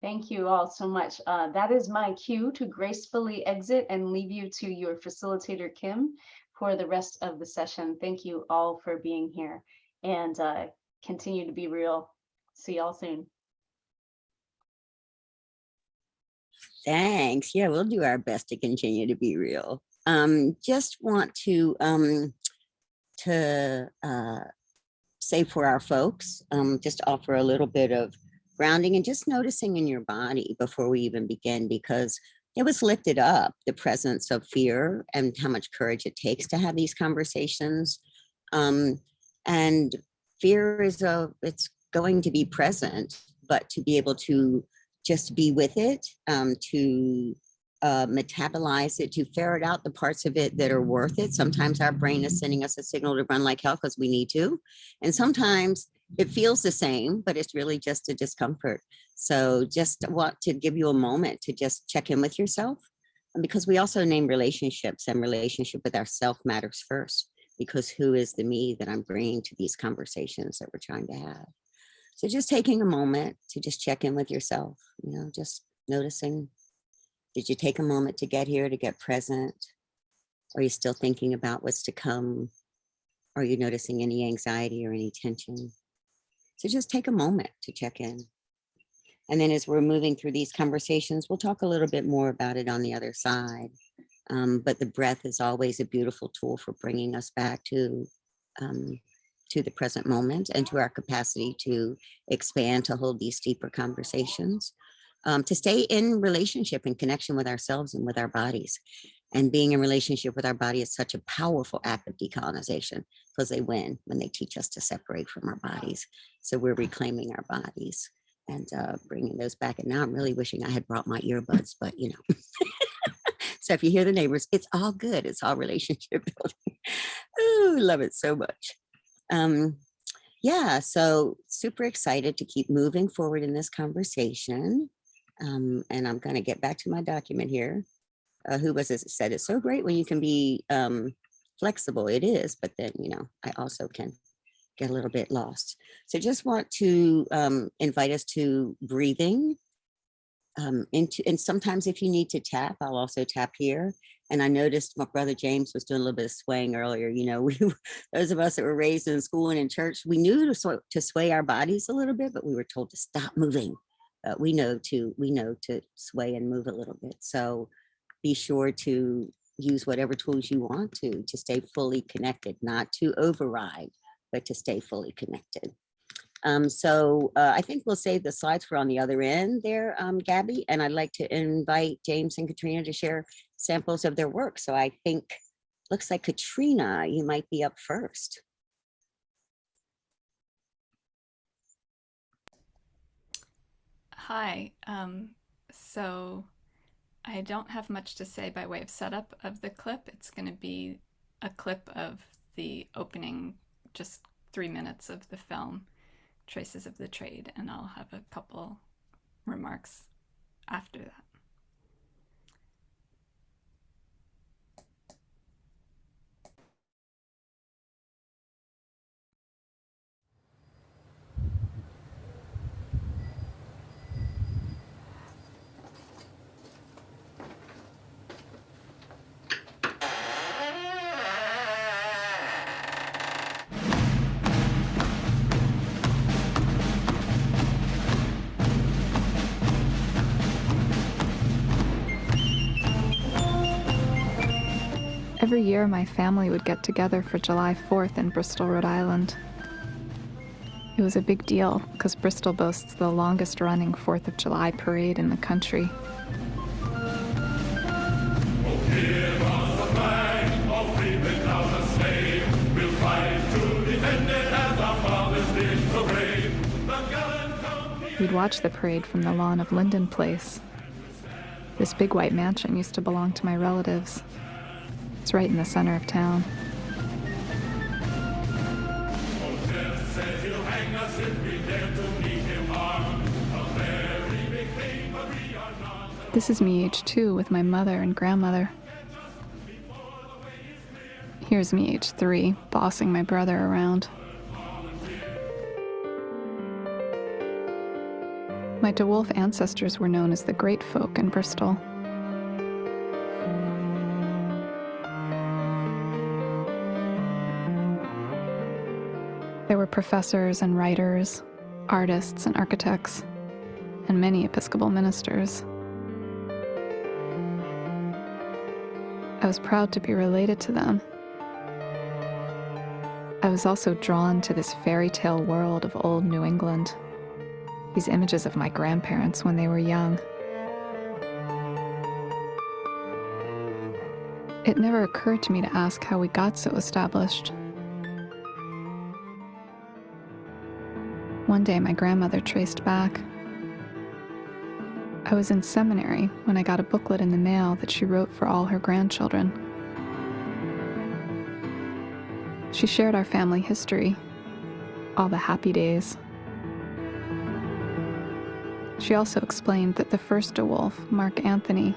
[SPEAKER 2] Thank you all so much. Uh, that is my cue to gracefully exit and leave you to your facilitator, Kim, for the rest of the session. Thank you all for being here and uh, continue to be real. See y'all soon.
[SPEAKER 6] Thanks. Yeah, we'll do our best to continue to be real. Um, just want to um, to uh, say for our folks, um, just offer a little bit of grounding and just noticing in your body before we even begin, because it was lifted up the presence of fear and how much courage it takes to have these conversations. Um, and fear is a it's going to be present, but to be able to just be with it, um, to uh, metabolize it, to ferret out the parts of it that are worth it. Sometimes our brain is sending us a signal to run like hell because we need to. And sometimes it feels the same, but it's really just a discomfort. So just want to give you a moment to just check in with yourself. Um, because we also name relationships and relationship with ourself matters first, because who is the me that I'm bringing to these conversations that we're trying to have? So just taking a moment to just check in with yourself, you know, just noticing, did you take a moment to get here, to get present? Are you still thinking about what's to come? Are you noticing any anxiety or any tension? So just take a moment to check in. And then as we're moving through these conversations, we'll talk a little bit more about it on the other side. Um, but the breath is always a beautiful tool for bringing us back to um, to the present moment and to our capacity to expand to hold these deeper conversations, um, to stay in relationship and connection with ourselves and with our bodies. And being in relationship with our body is such a powerful act of decolonization because they win when they teach us to separate from our bodies. So we're reclaiming our bodies and uh, bringing those back. And now I'm really wishing I had brought my earbuds, but you know. so if you hear the neighbors, it's all good. It's all relationship building. Ooh, love it so much. Um, yeah, so super excited to keep moving forward in this conversation. Um, and I'm going to get back to my document here. Uh, who was it said it's so great when you can be um, flexible? It is, but then, you know, I also can get a little bit lost. So just want to um, invite us to breathing um, into, and sometimes if you need to tap, I'll also tap here. And I noticed my brother James was doing a little bit of swaying earlier. You know, we those of us that were raised in school and in church, we knew to, sw to sway our bodies a little bit, but we were told to stop moving. We know to we know to sway and move a little bit. So be sure to use whatever tools you want to to stay fully connected, not to override, but to stay fully connected. Um, so uh, I think we'll save the slides for on the other end there, um, Gabby, and I'd like to invite James and Katrina to share samples of their work. So I think, looks like Katrina, you might be up first.
[SPEAKER 8] Hi. Um, so I don't have much to say by way of setup of the clip. It's going to be a clip of the opening, just three minutes of the film, Traces of the Trade, and I'll have a couple remarks after that.
[SPEAKER 9] Every year, my family would get together for July 4th in Bristol, Rhode Island. It was a big deal because Bristol boasts the longest running 4th of July parade in the country. We'd watch the parade from the lawn of Linden Place. This big white mansion used to belong to my relatives. It's right in the center of town. This is me age two with my mother and grandmother. Here's me age three, bossing my brother around. My DeWolf ancestors were known as the Great Folk in Bristol. Professors and writers, artists and architects, and many Episcopal ministers. I was proud to be related to them. I was also drawn to this fairy tale world of old New England, these images of my grandparents when they were young. It never occurred to me to ask how we got so established. One day, my grandmother traced back. I was in seminary when I got a booklet in the mail that she wrote for all her grandchildren. She shared our family history, all the happy days. She also explained that the first DeWolf, Mark Anthony,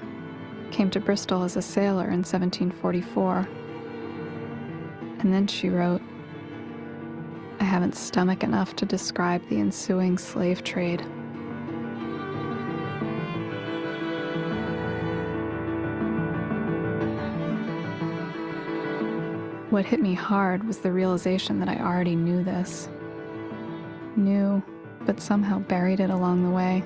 [SPEAKER 9] came to Bristol as a sailor in 1744. And then she wrote, haven't stomach enough to describe the ensuing slave trade. What hit me hard was the realization that I already knew this. Knew, but somehow buried it along the way.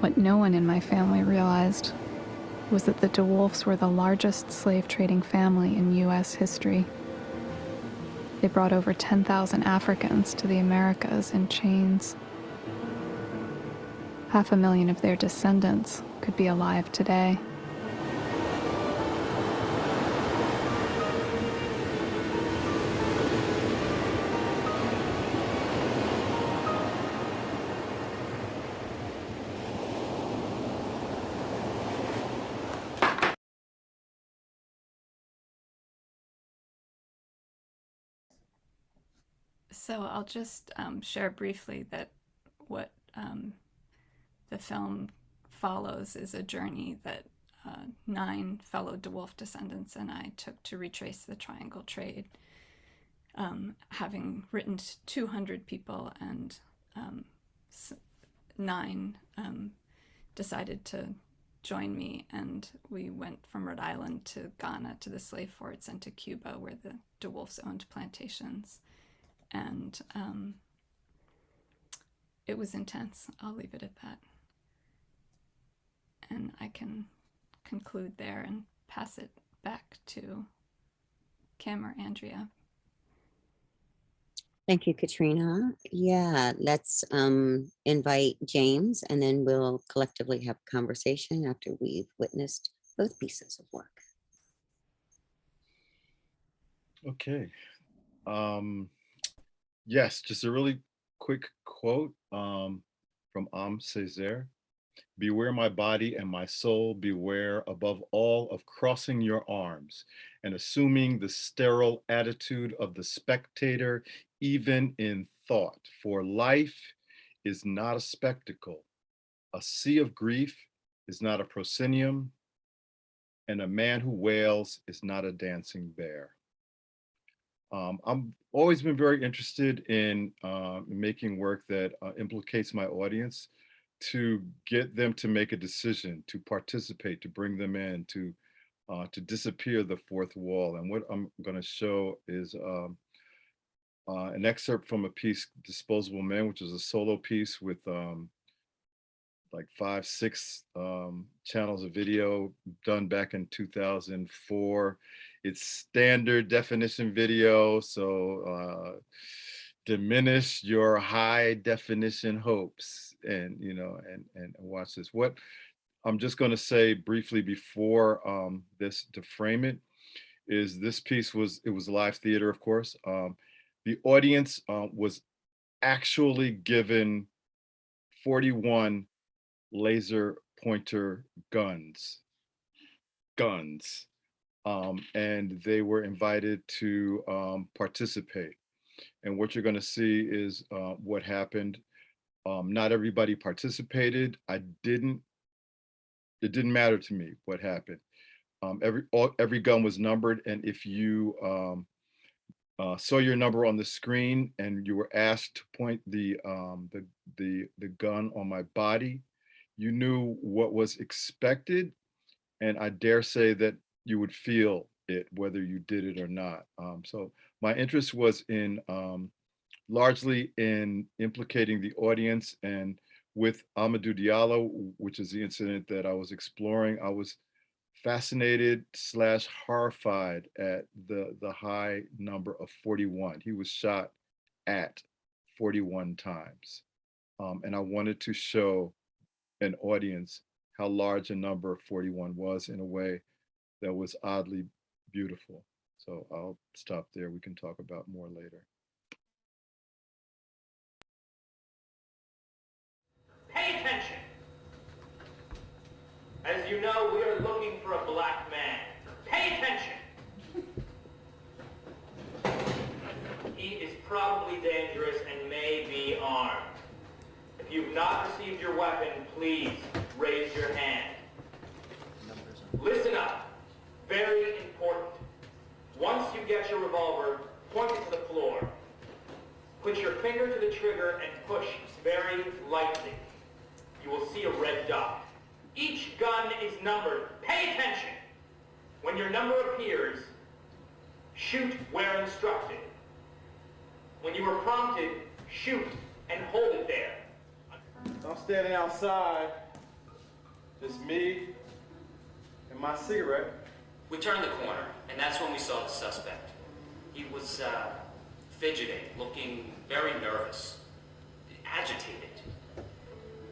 [SPEAKER 9] What no one in my family realized was that the DeWolfs were the largest slave trading family in U.S. history. They brought over 10,000 Africans to the Americas in chains. Half a million of their descendants could be alive today.
[SPEAKER 8] So I'll just um, share briefly that what um, the film follows is a journey that uh, nine fellow DeWolf descendants and I took to retrace the triangle trade. Um, having written to 200 people and um, nine um, decided to join me and we went from Rhode Island to Ghana to the slave forts and to Cuba where the DeWolfs owned plantations and um, it was intense. I'll leave it at that. And I can conclude there and pass it back to Kim or Andrea.
[SPEAKER 6] Thank you, Katrina. Yeah, let's um, invite James and then we'll collectively have a conversation after we've witnessed both pieces of work.
[SPEAKER 7] Okay. Um, yes, just a really quick quote um, from Aimé Césaire. Beware my body and my soul, beware above all of crossing your arms and assuming the sterile attitude of the spectator, even in thought, for life is not a spectacle. A sea of grief is not a proscenium, and a man who wails is not a dancing bear. Um, I'm always been very interested in uh, making work that uh, implicates my audience to get them to make a decision, to participate, to bring them in, to uh, to disappear the fourth wall. And what I'm going to show is um, uh, an excerpt from a piece, Disposable Men, which is a solo piece with um, like five, six um, channels of video done back in 2004. It's standard definition video, so uh, diminish your high definition hopes and, you know, and, and watch this. What I'm just gonna say briefly before um, this to frame it is this piece was, it was live theater, of course. Um, the audience uh, was actually given 41 laser pointer guns, guns. Um, and they were invited to um, participate. And what you're gonna see is uh, what happened. Um, not everybody participated. I didn't, it didn't matter to me what happened. Um, every, all, every gun was numbered and if you um, uh, saw your number on the screen and you were asked to point the, um, the, the, the gun on my body, you knew what was expected. And I dare say that you would feel it, whether you did it or not. Um, so my interest was in um, largely in implicating the audience and with Amadou Diallo, which is the incident that I was exploring, I was fascinated slash horrified at the, the high number of 41. He was shot at 41 times. Um, and I wanted to show an audience how large a number 41 was in a way that was oddly beautiful. So I'll stop there. We can talk about more later.
[SPEAKER 10] Pay attention. As you know, we are looking for a black man. Pay attention. He is probably dangerous and may be armed. If you've not received your weapon, please raise your hand. Listen up. Very important. Once you get your revolver, point it to the floor. Put your finger to the trigger and push very lightly. You will see a red dot. Each gun is numbered. Pay attention. When your number appears, shoot where instructed. When you are prompted, shoot and hold it there.
[SPEAKER 11] I'm standing outside
[SPEAKER 7] It's me and my cigarette.
[SPEAKER 12] We turned the corner, and that's when we saw the suspect. He was uh, fidgeting, looking very nervous, agitated.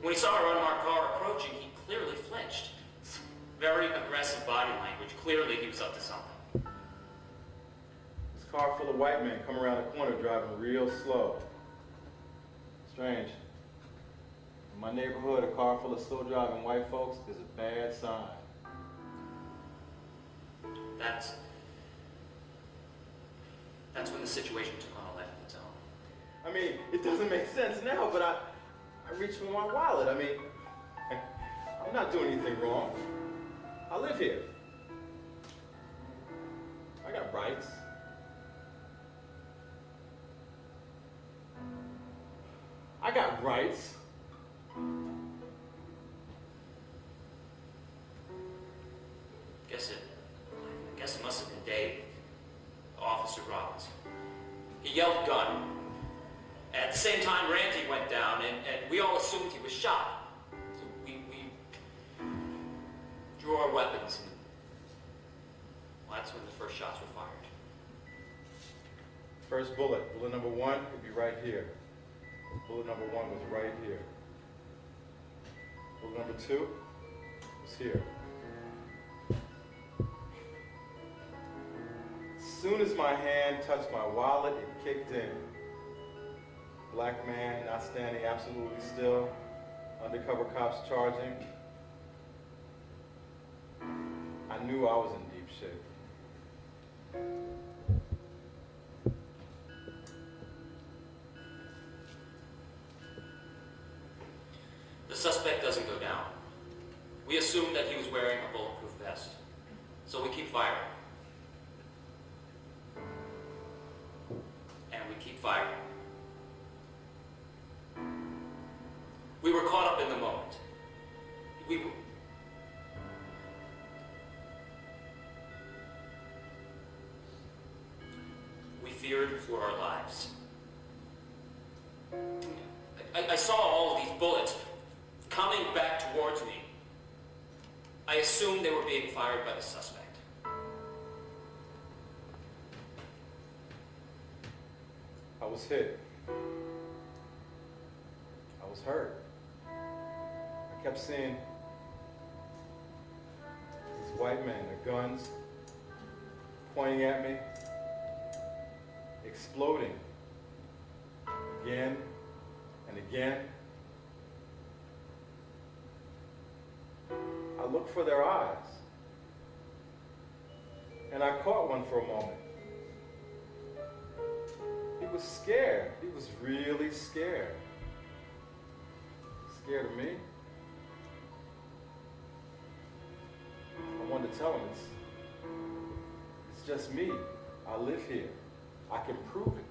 [SPEAKER 12] When he saw our unmarked car approaching, he clearly flinched. Very aggressive body language. Clearly, he was up to something.
[SPEAKER 7] This car full of white men come around the corner driving real slow. Strange. In my neighborhood, a car full of slow driving white folks is a bad sign.
[SPEAKER 12] That's that's when the situation took on a life of its own.
[SPEAKER 7] I mean, it doesn't make sense now, but I, I reached for my wallet. I mean, I'm not doing anything wrong. I live here. I got rights. I got rights.
[SPEAKER 12] Guess it. Guess it must have been Dave, Officer Robbins. He yelled gun. At the same time, Randy went down, and, and we all assumed he was shot. So we, we drew our weapons, and well, that's when the first shots were fired.
[SPEAKER 7] First bullet, bullet number one would be right here. Bullet number one was right here. Bullet number two was here. Soon as my hand touched my wallet, it kicked in. Black man not standing absolutely still, undercover cops charging. I knew I was in deep shape.
[SPEAKER 12] The suspect doesn't go down. We assume that he was wearing a bulletproof vest, so we keep firing. And we keep firing. We were caught up in the moment. We were... We feared for our lives. I, I saw all of these bullets coming back towards me. I assumed they were being fired by the suspect.
[SPEAKER 7] I was hit. I was hurt. I kept seeing these white men, their guns pointing at me, exploding again and again. I looked for their eyes. And I caught one for a moment. He was scared. He was really scared. Scared of me. I wanted to tell him it's, it's just me. I live here. I can prove it.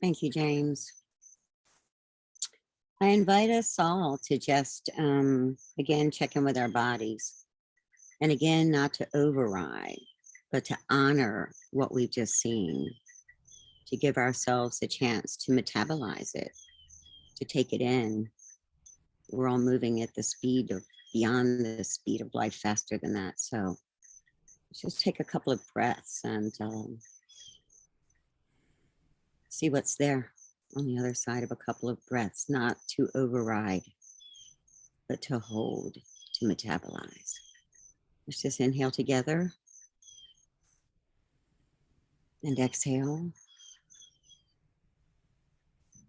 [SPEAKER 6] Thank you, James. I invite us all to just, um, again, check in with our bodies. And again, not to override, but to honor what we've just seen, to give ourselves a chance to metabolize it, to take it in. We're all moving at the speed of beyond the speed of life faster than that. So just take a couple of breaths and um, see what's there on the other side of a couple of breaths, not to override, but to hold, to metabolize. Let's just inhale together and exhale.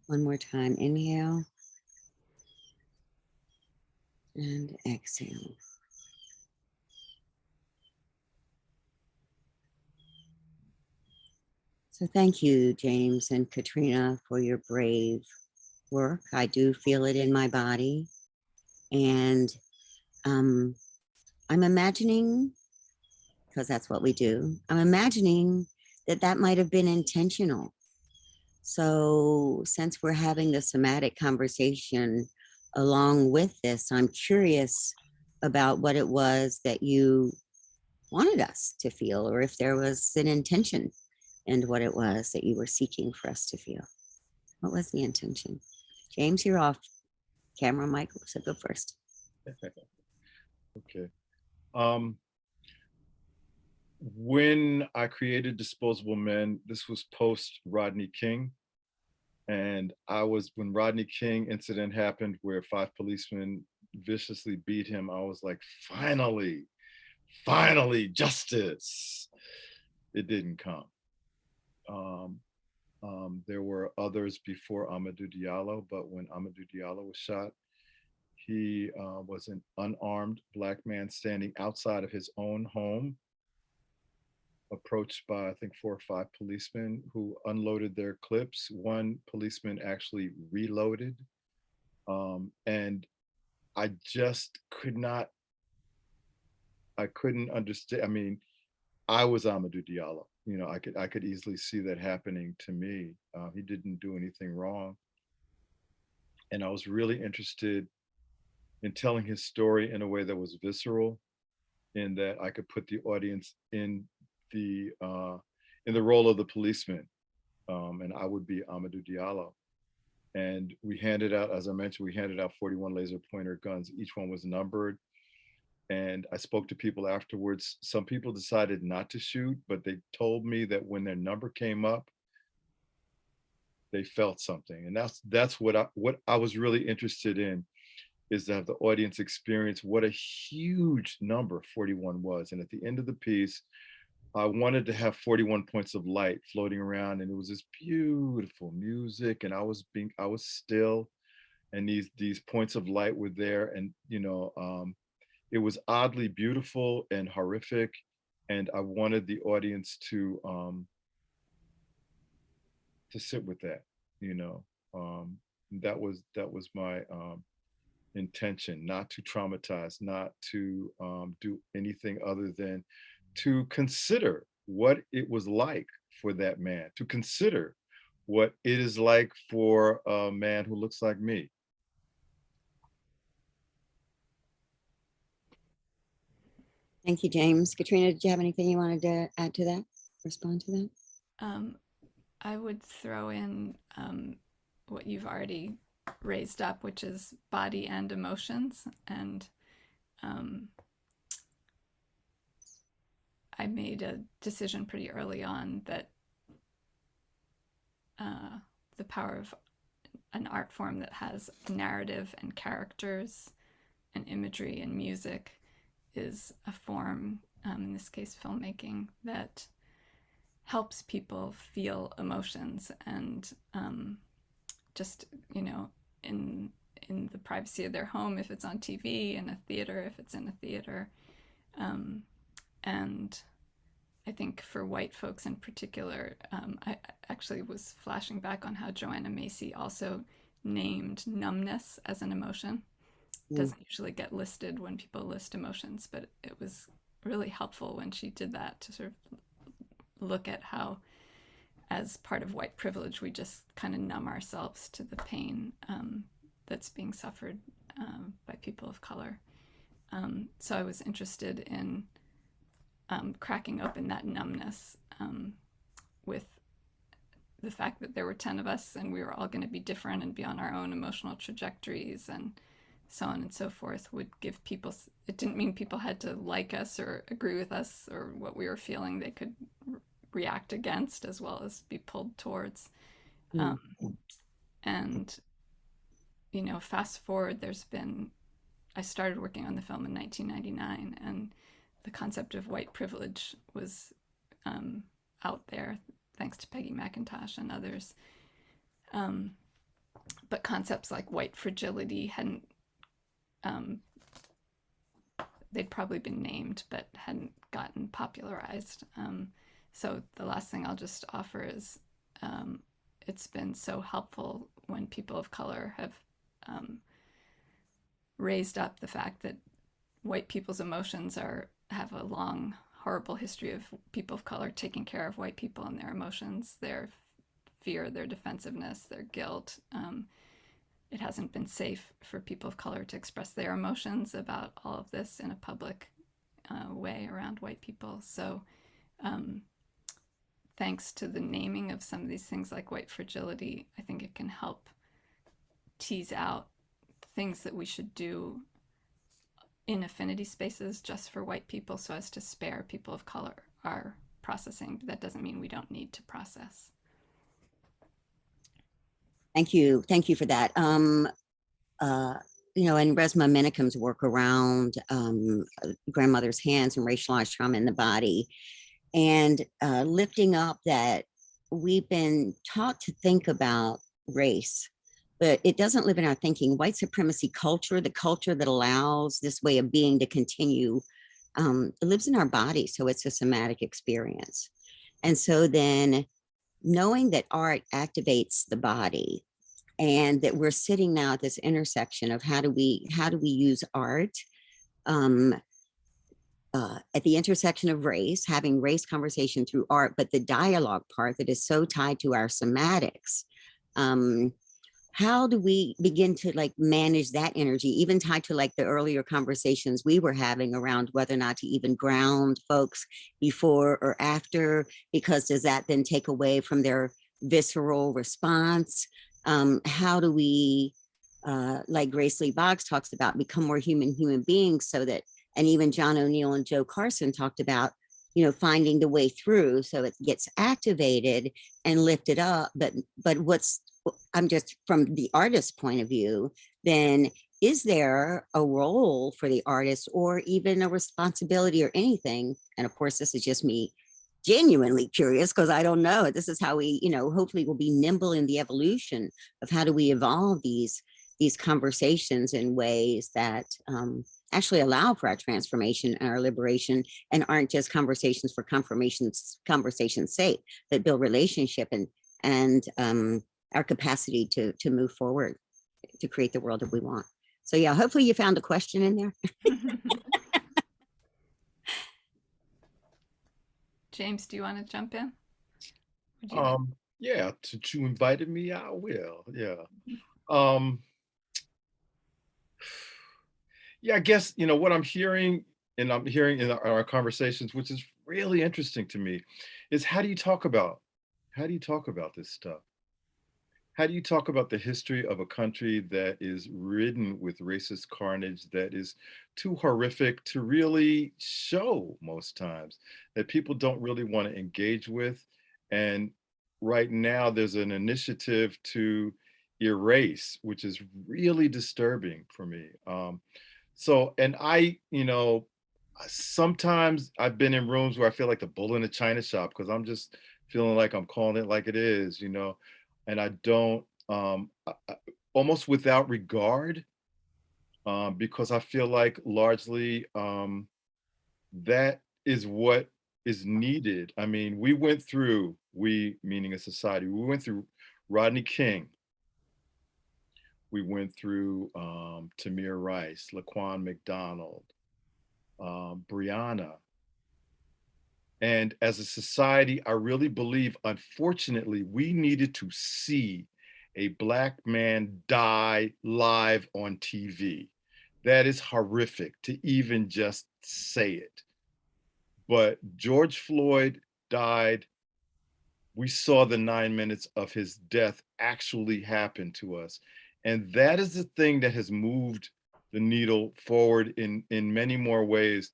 [SPEAKER 6] One more time, inhale and exhale. So thank you, James and Katrina, for your brave work. I do feel it in my body. And um, I'm imagining, because that's what we do, I'm imagining that that might have been intentional, So since we're having the somatic conversation along with this, I'm curious about what it was that you wanted us to feel, or if there was an intention and what it was that you were seeking for us to feel. What was the intention? James, you're off. Camera, Michael, so go first.
[SPEAKER 7] Okay. Um, when I created Disposable Men, this was post Rodney King. And I was, when Rodney King incident happened where five policemen viciously beat him, I was like, finally, finally, justice. It didn't come. Um, um, there were others before Amadou Diallo, but when Amadou Diallo was shot, he uh, was an unarmed black man standing outside of his own home, approached by, I think, four or five policemen who unloaded their clips. One policeman actually reloaded. Um, and I just could not, I couldn't understand. I mean, I was Amadou Diallo. You know, I could I could easily see that happening to me. Uh, he didn't do anything wrong. And I was really interested in telling his story in a way that was visceral, in that I could put the audience in the uh, in the role of the policeman, um, and I would be Amadou Diallo. And we handed out, as I mentioned, we handed out 41 laser pointer guns. Each one was numbered. And I spoke to people afterwards. Some people decided not to shoot, but they told me that when their number came up, they felt something. And that's that's what I what I was really interested in is to have the audience experience what a huge number 41 was. And at the end of the piece, I wanted to have 41 points of light floating around and it was this beautiful music and I was being, I was still and these, these points of light were there and, you know, um, it was oddly beautiful and horrific. And I wanted the audience to, um, to sit with that, you know, um, that was, that was my, um, intention, not to traumatize, not to um, do anything other than to consider what it was like for that man, to consider what it is like for a man who looks like me.
[SPEAKER 6] Thank you, James. Katrina, did you have anything you wanted to add to that? Respond to that?
[SPEAKER 8] Um, I would throw in um, what you've already raised up, which is body and emotions. And um, I made a decision pretty early on that uh, the power of an art form that has narrative and characters and imagery and music is a form, um, in this case filmmaking, that helps people feel emotions and um, just, you know, in in the privacy of their home if it's on TV, in a theater if it's in a theater. Um, and I think for white folks in particular, um, I actually was flashing back on how Joanna Macy also named numbness as an emotion. It doesn't usually get listed when people list emotions, but it was really helpful when she did that to sort of look at how as part of white privilege, we just kind of numb ourselves to the pain um, that's being suffered um, by people of color. Um, so I was interested in um, cracking open that numbness um, with the fact that there were 10 of us and we were all going to be different and be on our own emotional trajectories and so on and so forth would give people, it didn't mean people had to like us or agree with us or what we were feeling. They could react against as well as be pulled towards. Um, and, you know, fast forward, there's been, I started working on the film in 1999 and the concept of white privilege was um, out there thanks to Peggy McIntosh and others. Um, but concepts like white fragility hadn't, um, they'd probably been named, but hadn't gotten popularized. Um, so the last thing I'll just offer is um, it's been so helpful when people of color have um, raised up the fact that white people's emotions are have a long horrible history of people of color taking care of white people and their emotions their fear, their defensiveness, their guilt. Um, it hasn't been safe for people of color to express their emotions about all of this in a public uh, way around white people. So, um, thanks to the naming of some of these things like white fragility, I think it can help tease out things that we should do in affinity spaces just for white people so as to spare people of color our processing. But that doesn't mean we don't need to process.
[SPEAKER 6] Thank you. Thank you for that. Um, uh, you know, and Resmaa Menakem's work around um, grandmother's hands and racialized trauma in the body and uh, lifting up that we've been taught to think about race, but it doesn't live in our thinking. White supremacy culture, the culture that allows this way of being to continue, um, lives in our body. So it's a somatic experience. And so then knowing that art activates the body and that we're sitting now at this intersection of how do we how do we use art um, uh, at the intersection of race, having race conversation through art, but the dialogue part that is so tied to our somatics. Um, how do we begin to like manage that energy, even tied to like the earlier conversations we were having around whether or not to even ground folks before or after, because does that then take away from their visceral response? Um, how do we, uh, like Grace Lee Boggs talks about, become more human human beings so that and even John O'Neal and Jo Carson talked about, you know, finding the way through so it gets activated and lifted up. But but what's I'm just from the artist's point of view, then is there a role for the artist or even a responsibility or anything? And of course, this is just me genuinely curious because I don't know. This is how we, you know, hopefully we'll be nimble in the evolution of how do we evolve these these conversations in ways that um, actually allow for our transformation and our liberation and aren't just conversations for confirmations, conversation's sake, that build relationship and and um, our capacity to to move forward to create the world that we want. So yeah, hopefully you found a question in there.
[SPEAKER 8] James, do you want to jump in? Would you-
[SPEAKER 7] Um, yeah, since you invited me, I will, yeah. Um, yeah, I guess, you know, what I'm hearing and I'm hearing in our, our conversations, which is really interesting to me, is how do you talk about, how do you talk about this stuff? How do you talk about the history of a country that is ridden with racist carnage that is too horrific to really show most times, that people don't really want to engage with? And right now there's an initiative to erase, which is really disturbing for me. Um, so, and I, you know, sometimes I've been in rooms where I feel like the bull in a china shop because I'm just feeling like I'm calling it like it is, you know, and I don't, um, I, almost without regard, um, because I feel like largely um, that is what is needed. I mean, we went through, we meaning a society, we went through Rodney King, we went through um, Tamir Rice, Laquan McDonald, um, Breonna. And as a society, I really believe, unfortunately, we needed to see a Black man die live on TV. That is horrific to even just say it. But George Floyd died. We saw the nine minutes of his death actually happen to us. And that is the thing that has moved the needle forward in, in many more ways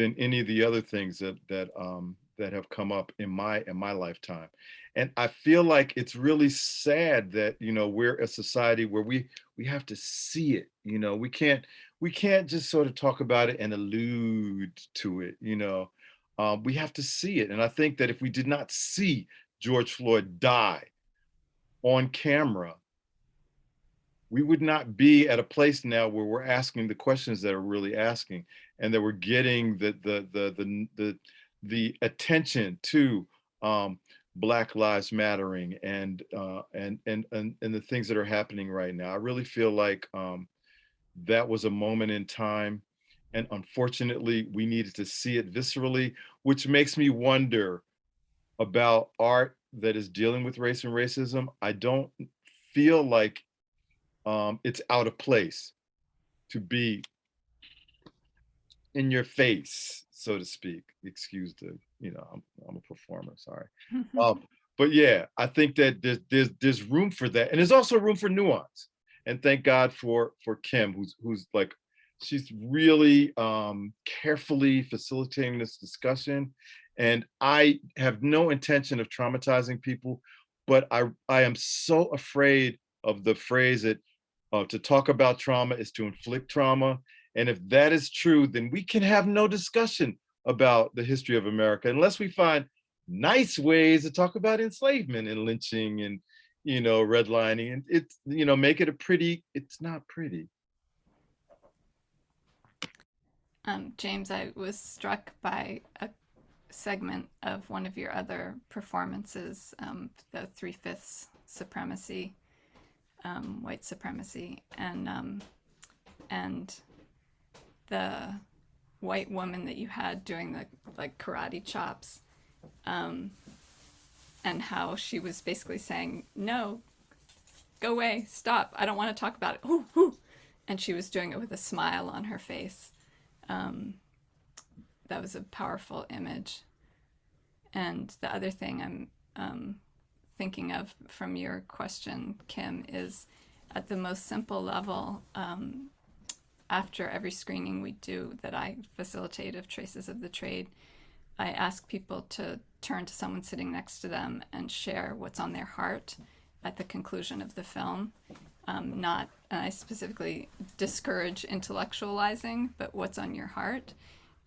[SPEAKER 7] than any of the other things that that um, that have come up in my in my lifetime. And I feel like it's really sad that you know we're a society where we we have to see it. You know, we can't we can't just sort of talk about it and allude to it. You know, um, we have to see it. And I think that if we did not see George Floyd die on camera, we would not be at a place now where we're asking the questions that are really asking and that we're getting the the the the the, the attention to um, Black Lives Mattering and, uh, and and and and the things that are happening right now. I really feel like um, that was a moment in time, and unfortunately, we needed to see it viscerally, which makes me wonder about art that is dealing with race and racism, I don't feel like um, it's out of place to be in your face, so to speak. Excuse the, you know, I'm, I'm a performer, sorry. Um, but yeah, I think that there's, there's there's room for that, and there's also room for nuance. And thank God for for Kim, who's who's like, she's really um, carefully facilitating this discussion. And I have no intention of traumatizing people, but I I am so afraid of the phrase that uh, to talk about trauma is to inflict trauma. And if that is true, then we can have no discussion about the history of America unless we find nice ways to talk about enslavement and lynching and you know redlining and it's you know make it a pretty it's not pretty.
[SPEAKER 8] Um, James, I was struck by a segment of one of your other performances, um, the three fifths supremacy, um, white supremacy, and um, and the white woman that you had doing the like karate chops, um, and how she was basically saying, "No, go away, stop! I don't want to talk about it." Ooh, ooh. And she was doing it with a smile on her face um, that was a powerful image. And the other thing I'm um, thinking of from your question, Kim, is at the most simple level, um, after every screening we do that I facilitate of Traces of the Trade, I ask people to turn to someone sitting next to them and share what's on their heart at the conclusion of the film um, not, and I specifically discourage intellectualizing, but what's on your heart.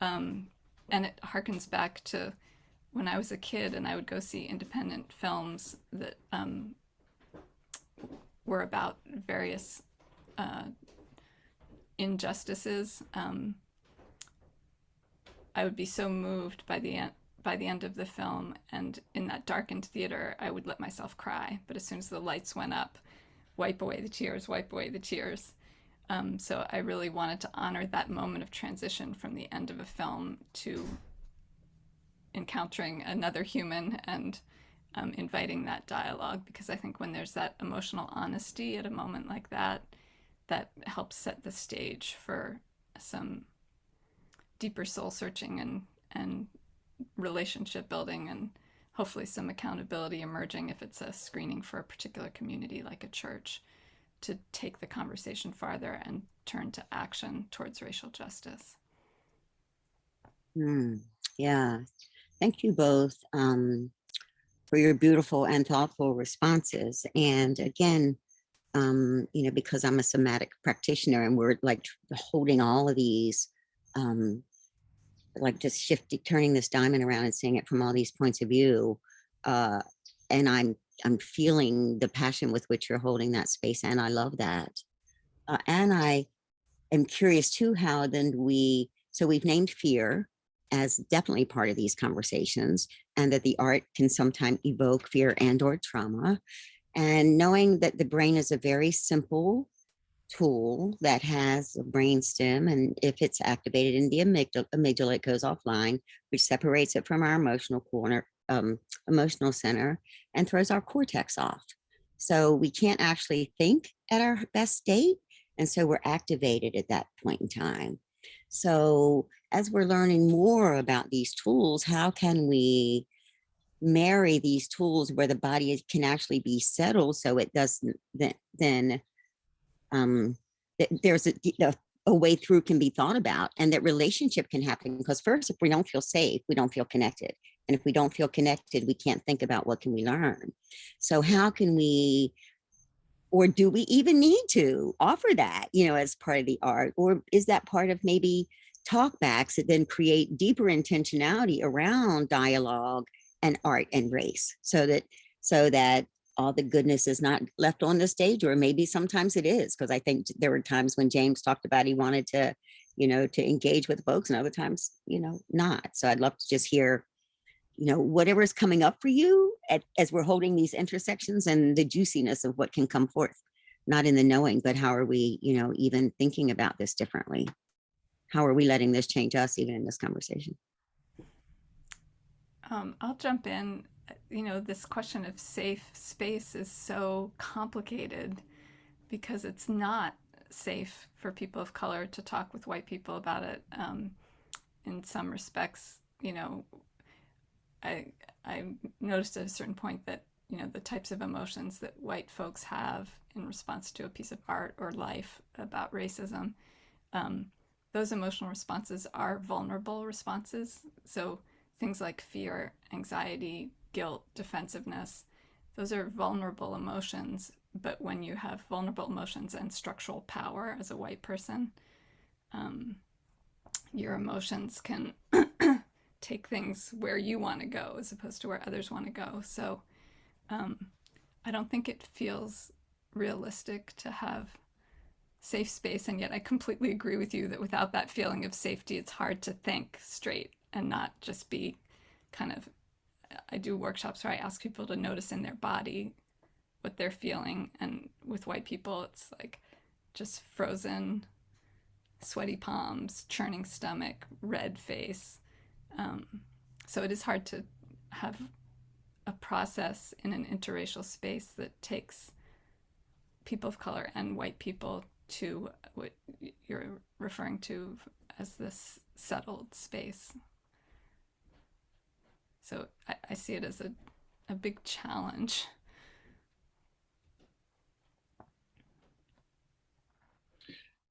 [SPEAKER 8] Um, and it harkens back to when I was a kid and I would go see independent films that um, were about various uh, injustices. Um, I would be so moved by the end by the end of the film and in that darkened theater I would let myself cry but as soon as the lights went up wipe away the tears, wipe away the tears. Um, so I really wanted to honor that moment of transition from the end of a film to encountering another human and um, inviting that dialogue because I think when there's that emotional honesty at a moment like that, that helps set the stage for some deeper soul searching and and relationship building and hopefully some accountability emerging if it's a screening for a particular community like a church to take the conversation farther and turn to action towards racial justice.
[SPEAKER 6] Hmm, yeah, thank you both um, for your beautiful and thoughtful responses. And again, um, you know, because I'm a somatic practitioner and we're like holding all of these um, like just shifting, turning this diamond around and seeing it from all these points of view. Uh, and I'm I'm feeling the passion with which you're holding that space, and I love that. Uh, and I am curious too how then we so we've named fear as definitely part of these conversations, and that the art can sometimes evoke fear and or trauma, and knowing that the brain is a very simple tool that has a brain stem and if it's activated in the amygdala, amygdala it goes offline which separates it from our emotional corner um, emotional center and throws our cortex off. So we can't actually think at our best state and so we're activated at that point in time. So as we're learning more about these tools how can we marry these tools where the body can actually be settled so it doesn't then then um, there's a, a, a way through can be thought about and that relationship can happen because first if we don't feel safe we don't feel connected and if we don't feel connected we can't think about what can we learn. So how can we or do we even need to offer that you know as part of the art or is that part of maybe talkbacks that then create deeper intentionality around dialogue and art and race so that so that all the goodness is not left on the stage or maybe sometimes it is because i think there were times when james talked about he wanted to you know to engage with folks and other times you know not. So i'd love to just hear you know whatever is coming up for you at, as we're holding these intersections and the juiciness of what can come forth not in the knowing but how are we you know even thinking about this differently? How are we letting this change us even in this conversation
[SPEAKER 8] um, I'll jump in you know, this question of safe space is so complicated because it's not safe for people of color to talk with white people about it. Um, in some respects, you know, I I noticed at a certain point that you know the types of emotions that white folks have in response to a piece of art or life about racism, um, those emotional responses are vulnerable responses. So things like fear, anxiety, guilt, defensiveness, those are vulnerable emotions. But when you have vulnerable emotions and structural power as a white person, um, your emotions can take things where you want to go as opposed to where others want to go. So um, I don't think it feels realistic to have safe space. And yet I completely agree with you that without that feeling of safety, it's hard to think straight and not just be kind of, I do workshops where I ask people to notice in their body what they're feeling. And with white people, it's like just frozen, sweaty palms, churning stomach, red face. Um, so it is hard to have a process in an interracial space that takes people of color and white people to what you're referring to as this settled space. So I, I see it as a, a big challenge.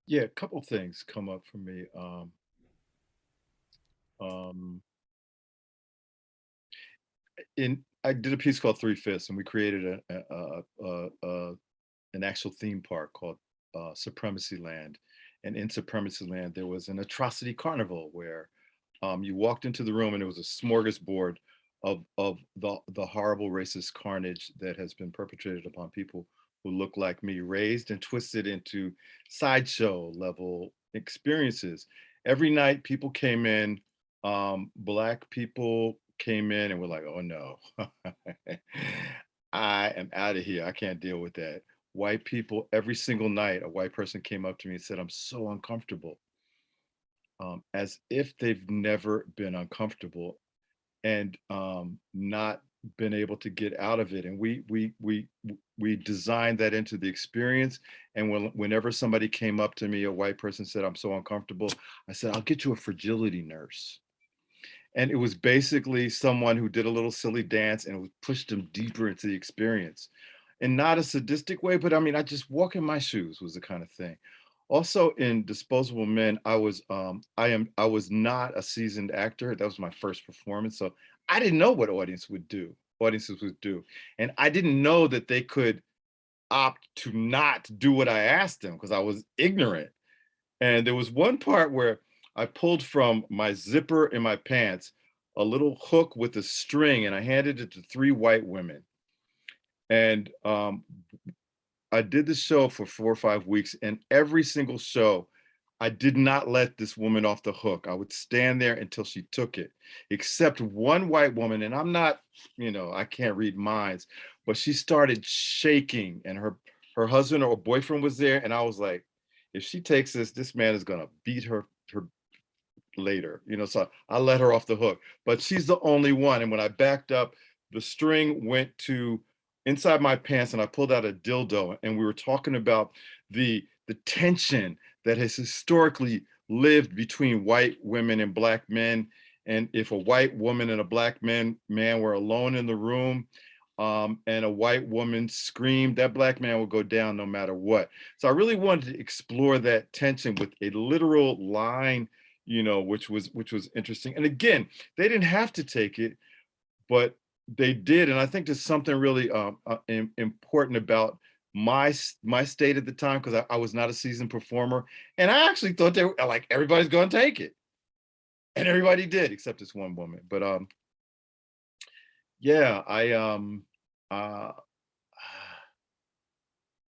[SPEAKER 7] Yeah, a couple things come up for me. Um, um, in I did a piece called Three Fifths, and we created a, a, a, a an actual theme park called uh, Supremacy Land. And in Supremacy Land, there was an atrocity carnival where um, you walked into the room and it was a smorgasbord of of the the horrible racist carnage that has been perpetrated upon people who look like me, raised and twisted into sideshow level experiences. Every night people came in, um, black people came in and were like, oh no, I am out of here. I can't deal with that. White people, every single night, a white person came up to me and said, I'm so uncomfortable. Um, as if they've never been uncomfortable and um, not been able to get out of it. And we we we we designed that into the experience. And when, whenever somebody came up to me, a white person said, I'm so uncomfortable, I said, I'll get you a fragility nurse. And it was basically someone who did a little silly dance and pushed them deeper into the experience. And not a sadistic way, but I mean, I just walk in my shoes was the kind of thing. Also in Disposable Men, I was um, I am I was not a seasoned actor. That was my first performance. So I didn't know what audience would do, audiences would do. And I didn't know that they could opt to not do what I asked them because I was ignorant. And there was one part where I pulled from my zipper in my pants a little hook with a string and I handed it to three white women. And um, I did the show for four or five weeks and every single show, I did not let this woman off the hook. I would stand there until she took it, except one white woman. And I'm not, you know, I can't read minds, but she started shaking and her, her husband or boyfriend was there. And I was like, if she takes this, this man is gonna beat her, her later, you know, so I let her off the hook, but she's the only one. And when I backed up, the string went to inside my pants and I pulled out a dildo and we were talking about the, the tension that has historically lived between white women and black men. And if a white woman and a black man, man were alone in the room um, and a white woman screamed, that black man would go down no matter what. So I really wanted to explore that tension with a literal line, you know, which was which was interesting. And again, they didn't have to take it, but they did. And I think there's something really um, uh, important about my my state at the time because I, I, was not a seasoned performer and i actually thought they were like everybody's going to take it and everybody did except this one woman but um yeah i um uh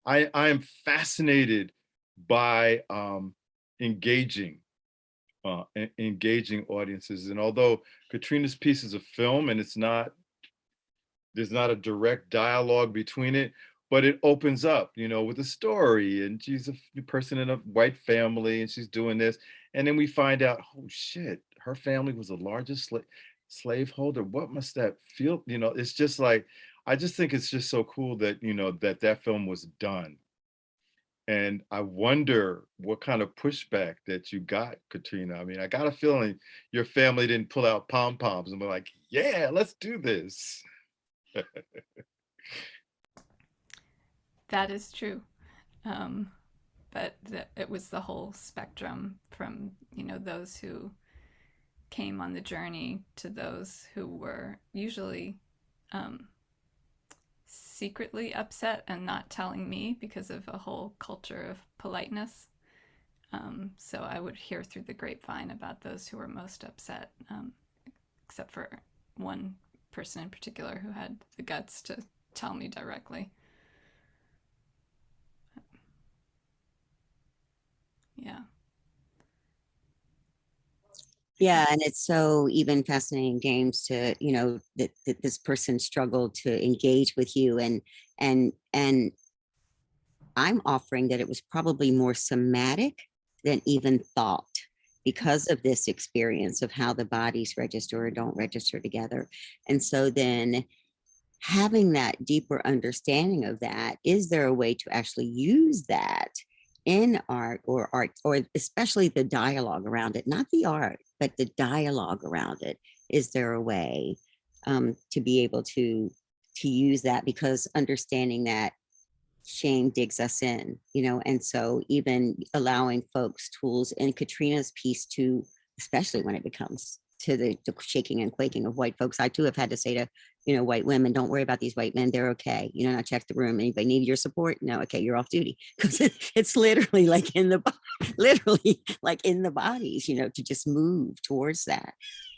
[SPEAKER 7] i i am fascinated by um engaging uh engaging audiences and although katrina's piece is a film and it's not there's not a direct dialogue between it but it opens up, you know, with a story and she's a person in a white family and she's doing this. And then we find out, oh shit, her family was the largest slave. slaveholder? What must that feel? You know, it's just like, I just think it's just so cool that, you know, that that film was done. And I wonder what kind of pushback that you got, Katrina. I mean, I got a feeling your family didn't pull out pom poms and be like, yeah, let's do this.
[SPEAKER 8] That is true. Um, but the, it was the whole spectrum from, you know, those who came on the journey to those who were usually um, secretly upset and not telling me because of a whole culture of politeness. Um, so I would hear through the grapevine about those who were most upset, um, except for one person in particular who had the guts to tell me directly. Yeah.
[SPEAKER 6] Yeah, and it's so even fascinating, James, to, you know, that, that this person struggled to engage with you and, and, and I'm offering that it was probably more somatic than even thought because of this experience of how the bodies register or don't register together. And so then having that deeper understanding of that, is there a way to actually use that in art or art, or especially the dialogue around it, not the art, but the dialogue around it? Is there a way um, to be able to to use that because understanding that shame digs us in, you know, and so even allowing folks tools in Katrina's piece to, especially when it becomes to the, the shaking and quaking of white folks, I too have had to say to, you know, white women, don't worry about these white men, they're okay. You know, I check the room, anybody need your support? No, okay, you're off duty. Because it, it's literally like in the, literally like in the bodies, you know, to just move towards that.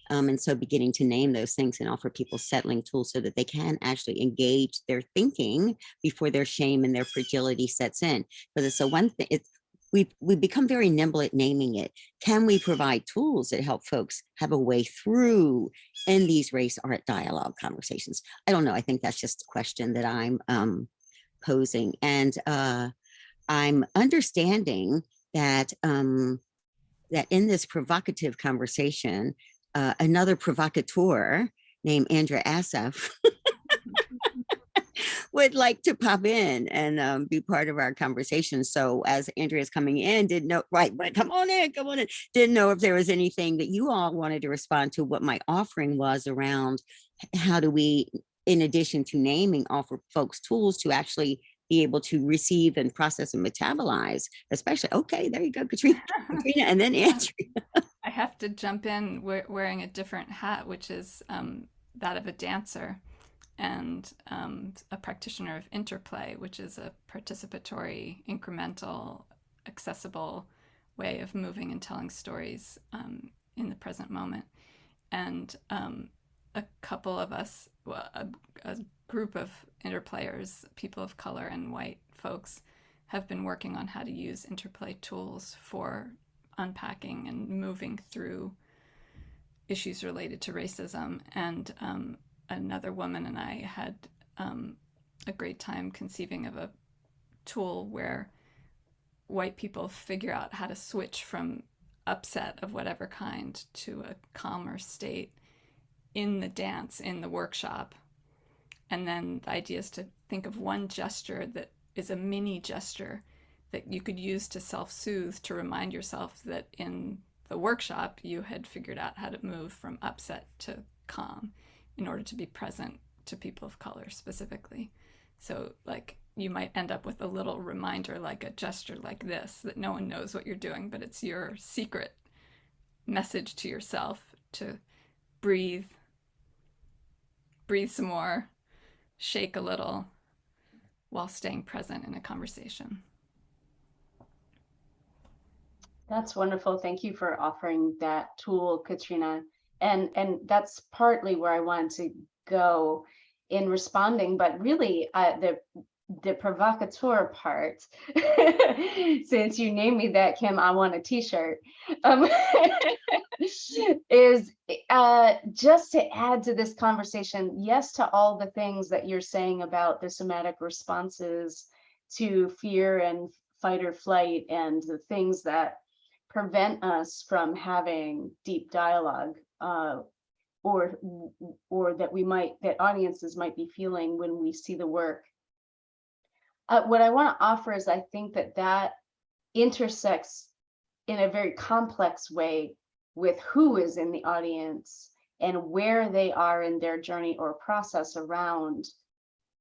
[SPEAKER 6] Um, and so beginning to name those things and offer people settling tools so that they can actually engage their thinking before their shame and their fragility sets in. But so one thing, it's we we become very nimble at naming it. Can we provide tools that help folks have a way through in these race art dialogue conversations? I don't know. I think that's just a question that I'm um, posing. And uh, I'm understanding that um, that in this provocative conversation, uh, another provocateur named Andrea Assaf would like to pop in and um, be part of our conversation. So as Andrea's coming in, didn't know, right, but come on in, come on in. Didn't know if there was anything that you all wanted to respond to what my offering was around how do we, in addition to naming, offer folks tools to actually be able to receive and process and metabolize, especially, okay, there you go, Katrina, Katrina and then Andrea.
[SPEAKER 8] I have to jump in we- wearing a different hat, which is um, that of a dancer and um, a practitioner of interplay, which is a participatory, incremental, accessible way of moving and telling stories um, in the present moment. And um, a couple of us, well, a, a group of interplayers, people of color and white folks, have been working on how to use interplay tools for unpacking and moving through issues related to racism. And um, another woman and I had um, a great time conceiving of a tool where white people figure out how to switch from upset of whatever kind to a calmer state in the dance, in the workshop. And then the idea is to think of one gesture that is a mini gesture that you could use to self-soothe to remind yourself that in the workshop you had figured out how to move from upset to calm in order to be present to people of color specifically. So like you might end up with a little reminder like a gesture like this that no one knows what you're doing, but it's your secret message to yourself to breathe, breathe some more, shake a little while staying present in a conversation.
[SPEAKER 2] That's wonderful. Thank you for offering that tool, Katrina. And and that's partly where I wanted to go in responding, but really uh, the the provocateur part, since you named me that, Kim, I want a t-shirt, um, is uh, just to add to this conversation, yes, to all the things that you're saying about the somatic responses to fear and fight or flight and the things that prevent us from having deep dialogue uh, or or that we might that audiences might be feeling when we see the work. Uh, what I want to offer is I think that that intersects in a very complex way with who is in the audience and where they are in their journey or process around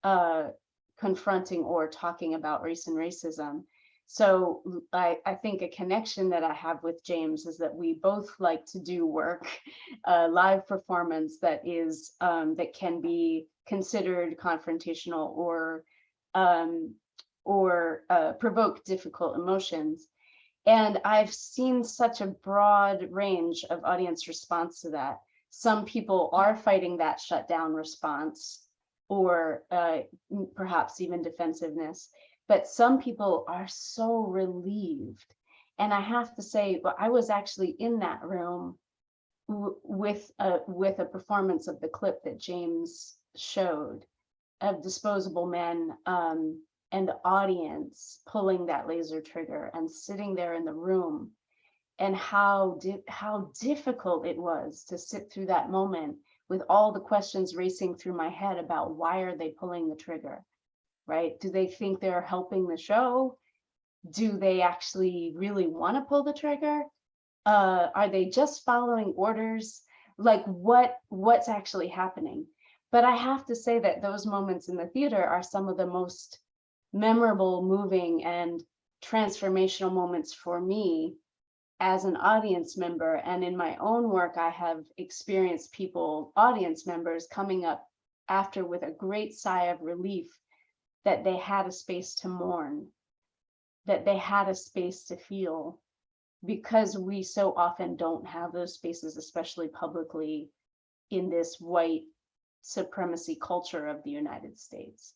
[SPEAKER 2] uh, confronting or talking about race and racism. So I, I think a connection that I have with James is that we both like to do work, uh, live performance that is um, that can be considered confrontational or um, or uh, provoke difficult emotions. And I've seen such a broad range of audience response to that. Some people are fighting that shutdown response or uh, perhaps even defensiveness but some people are so relieved. And I have to say, well, I was actually in that room with a, with a performance of the clip that James showed of disposable men um, and the audience pulling that laser trigger and sitting there in the room and how di how difficult it was to sit through that moment with all the questions racing through my head about why are they pulling the trigger right? Do they think they're helping the show? Do they actually really want to pull the trigger? Uh, are they just following orders? Like what what's actually happening? But I have to say that those moments in the theater are some of the most memorable, moving, and transformational moments for me as an audience member. And in my own work, I have experienced people, audience members, coming up after with a great sigh of relief that they had a space to mourn, that they had a space to feel, because we so often don't have those spaces, especially publicly in this white supremacy culture of the United States.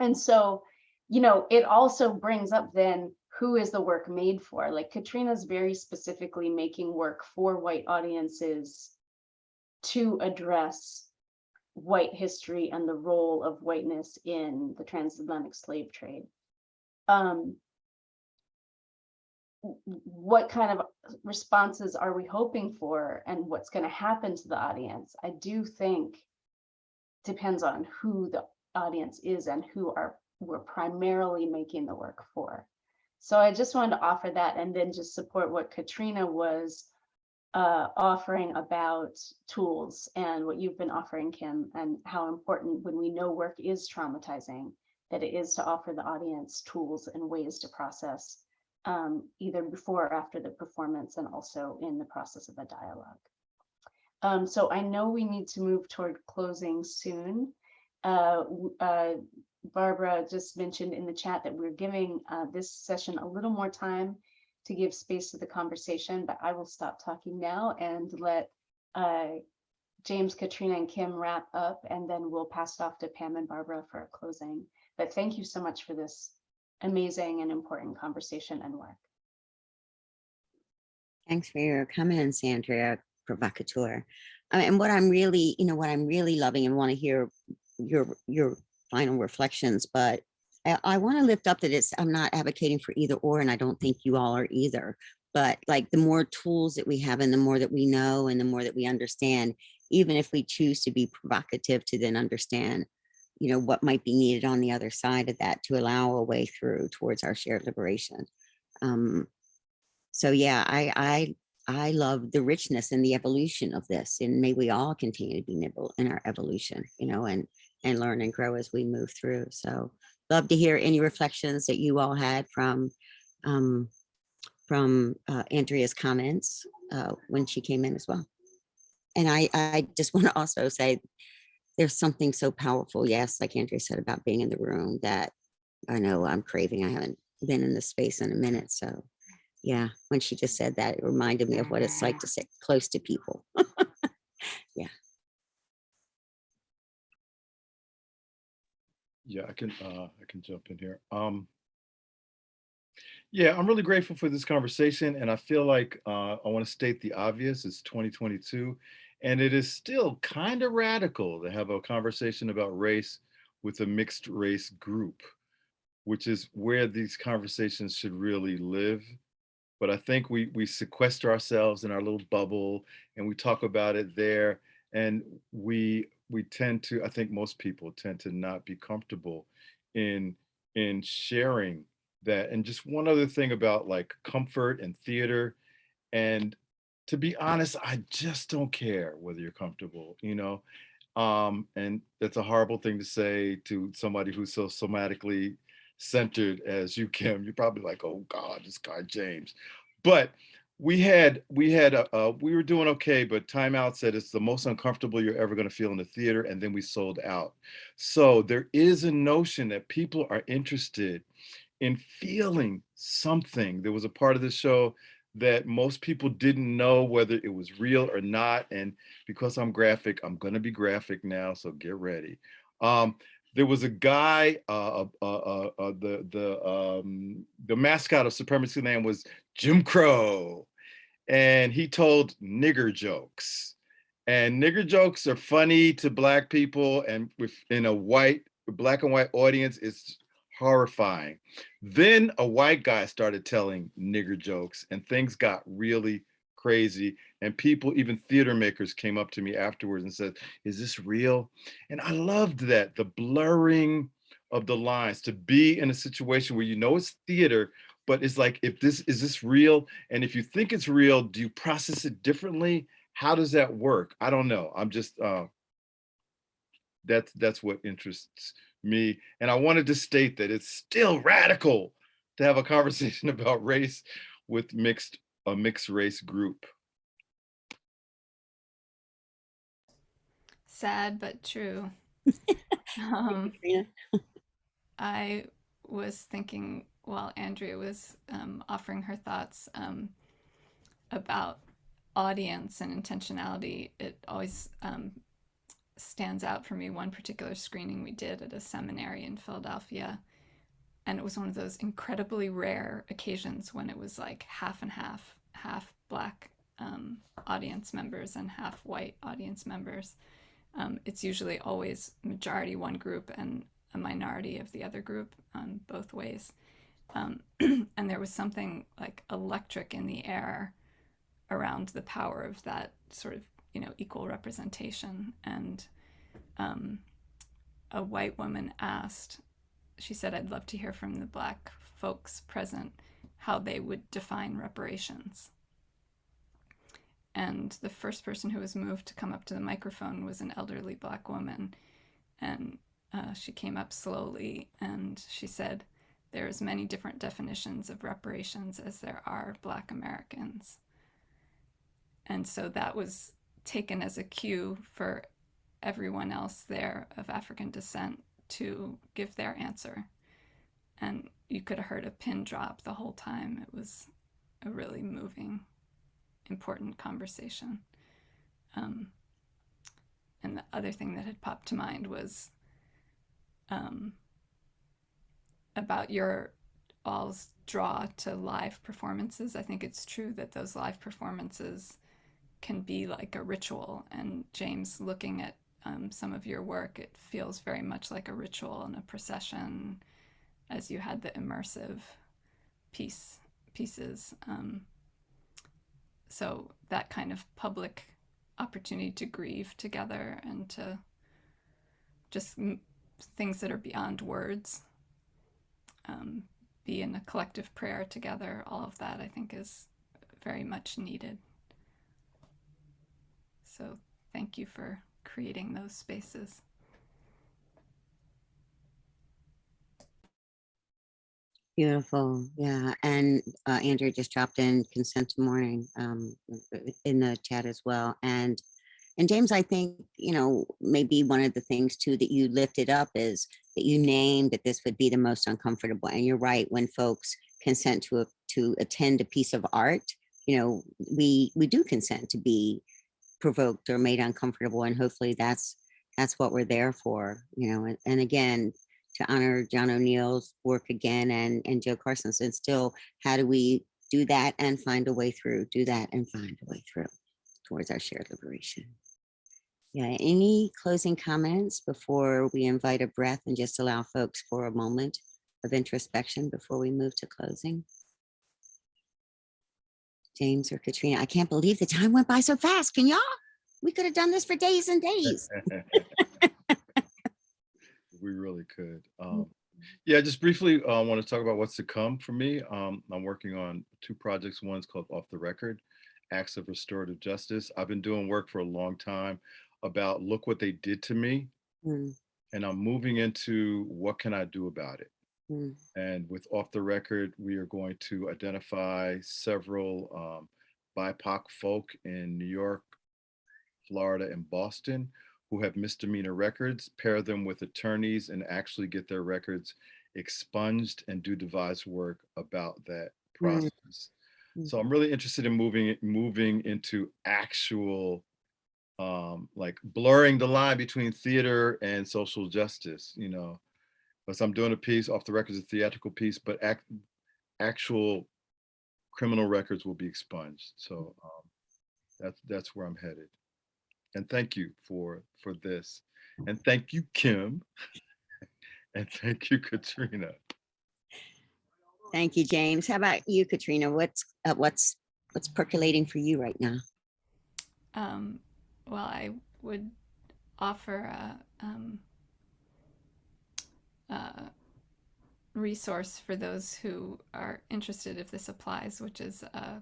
[SPEAKER 2] And so, you know, it also brings up then who is the work made for? Like Katrina's very specifically making work for white audiences to address white history and the role of whiteness in the transatlantic slave trade. Um, what kind of responses are we hoping for and what's going to happen to the audience? I do think depends on who the audience is and who are we're primarily making the work for. So I just wanted to offer that and then just support what Katrina was uh, offering about tools and what you've been offering, Kim, and how important when we know work is traumatizing, that it is to offer the audience tools and ways to process um, either before or after the performance and also in the process of a dialogue. Um, so I know we need to move toward closing soon. Uh, uh, Barbara just mentioned in the chat that we're giving uh, this session a little more time to give space to the conversation, but I will stop talking now and let uh, James, Katrina, and Kim wrap up, and then we'll pass it off to Pam and Barbara for a closing. But thank you so much for this amazing and important conversation and work.
[SPEAKER 6] Thanks for your comments, Andrea, provocateur. Uh, and what I'm really, you know, what I'm really loving and want to hear your your final reflections, but I, want to lift up that it's, I'm not advocating for either or, and I don't think you all are either. But like the more tools that we have and the more that we know and the more that we understand, even if we choose to be provocative to then understand, you know, what might be needed on the other side of that to allow a way through towards our shared liberation. Um, so yeah, I, I, I love the richness and the evolution of this and may we all continue to be nimble in our evolution, you know, and, and learn and grow as we move through. So love to hear any reflections that you all had from um, from uh, Andrea's comments uh, when she came in as well. And I, I just want to also say there's something so powerful, yes, like Andrea said about being in the room that I know I'm craving. I haven't been in this space in a minute. So yeah, when she just said that, it reminded me of what it's like to sit close to people. yeah.
[SPEAKER 7] Yeah, I can uh, I can jump in here. Um, yeah, I'm really grateful for this conversation, and I feel like uh, I want to state the obvious. It's 2022, and it is still kind of radical to have a conversation about race with a mixed race group, which is where these conversations should really live. But I think we we sequester ourselves in our little bubble, and we talk about it there, and we we tend to i think most people tend to not be comfortable in in sharing that and just one other thing about like comfort and theater and to be honest i just don't care whether you're comfortable you know? Um and that's a horrible thing to say to somebody who's so somatically centered as you kim you're probably like oh god this guy james. But we had we had a, uh, we were doing okay but Time Out said it's the most uncomfortable you're ever going to feel in the theater and then we sold out. So there is a notion that people are interested in feeling something. There was a part of the show that most people didn't know whether it was real or not and because i'm graphic i'm going to be graphic now so get ready. Um there was a guy uh, uh, uh, uh the the um the mascot of supremacy land was Jim Crow, and he told nigger jokes. And nigger jokes are funny to black people, and within a white, black and white audience, it's horrifying. Then a white guy started telling nigger jokes, and things got really crazy. And people, even theater makers, came up to me afterwards and said, "Is this real?" And I loved that the blurring of the lines to be in a situation where you know it's theater, but it's like if this is this real? And if you think it's real do you process it differently? How does that work? I don't know. I'm just uh that's that's what interests me. And i wanted to state that it's still radical to have a conversation about race with mixed a mixed race group.
[SPEAKER 8] Sad but true. um, I was thinking while Andrea was um, offering her thoughts um, about audience and intentionality, it always um, stands out for me. One particular screening we did at a seminary in Philadelphia, and it was one of those incredibly rare occasions when it was like half and half, half black um, audience members and half white audience members. Um, it's usually always majority one group and a minority of the other group, both ways. Um, and there was something like electric in the air around the power of that sort of, you know, equal representation. And um, a white woman asked, she said, I'd love to hear from the black folks present how they would define reparations. And the first person who was moved to come up to the microphone was an elderly black woman. And uh, she came up slowly and she said, there's many different definitions of reparations as there are Black Americans. And so that was taken as a cue for everyone else there of African descent to give their answer. And you could have heard a pin drop the whole time. It was a really moving, important conversation. Um, and the other thing that had popped to mind was um, about your all's draw to live performances. I think it's true that those live performances can be like a ritual. And James, looking at um, some of your work, it feels very much like a ritual and a procession as you had the immersive piece pieces. Um, so that kind of public opportunity to grieve together and to just things that are beyond words um, be in a collective prayer together, all of that I think is very much needed. So thank you for creating those spaces.
[SPEAKER 6] Beautiful, yeah. And uh, just dropped in consent to mourning um, in the chat as well. And and James, I think, you know, maybe one of the things too that you lifted up is that you named that this would be the most uncomfortable. And you're right, when folks consent to a, to attend a piece of art, you know, we we do consent to be provoked or made uncomfortable. And hopefully that's that's what we're there for, you know, and, and again, to honor John O'Neal's work again and, and Jo Carson's and still how do we do that and find a way through, do that and find a way through towards our shared liberation. Yeah, any closing comments before we invite a breath and just allow folks for a moment of introspection before we move to closing? James or Katrina, I can't believe the time went by so fast. Can y'all? We could have done this for days and days.
[SPEAKER 7] We really could. Um, yeah, just briefly, I want to talk about what's to come for me. Um, I'm working on two projects. One's called Off the Record, Acts of Restorative Justice. I've been doing work for a long time about look what they did to me.
[SPEAKER 6] Mm,
[SPEAKER 7] And I'm moving into what can I do about it?
[SPEAKER 6] mm,
[SPEAKER 7] And with Off the Record, we are going to identify several um, BIPOC folk in New York, Florida, and Boston who have misdemeanor records, pair them with attorneys, and actually get their records expunged and do devise work about that
[SPEAKER 6] Mm.
[SPEAKER 7] process.
[SPEAKER 6] mm.
[SPEAKER 7] So I'm really interested in moving moving into actual um like blurring the line between theater and social justice, you know. Because I'm doing a piece off the records, a theatrical piece, but act, actual criminal records will be expunged. So um, that's that's where I'm headed. And thank you for for this. And thank you, Kim. and thank you, Katrina.
[SPEAKER 6] Thank you, James. How about you, Katrina? What's, uh, what's, what's percolating for you right now?
[SPEAKER 8] Um, well, I would offer a, um, resource for those who are interested if this applies, which is a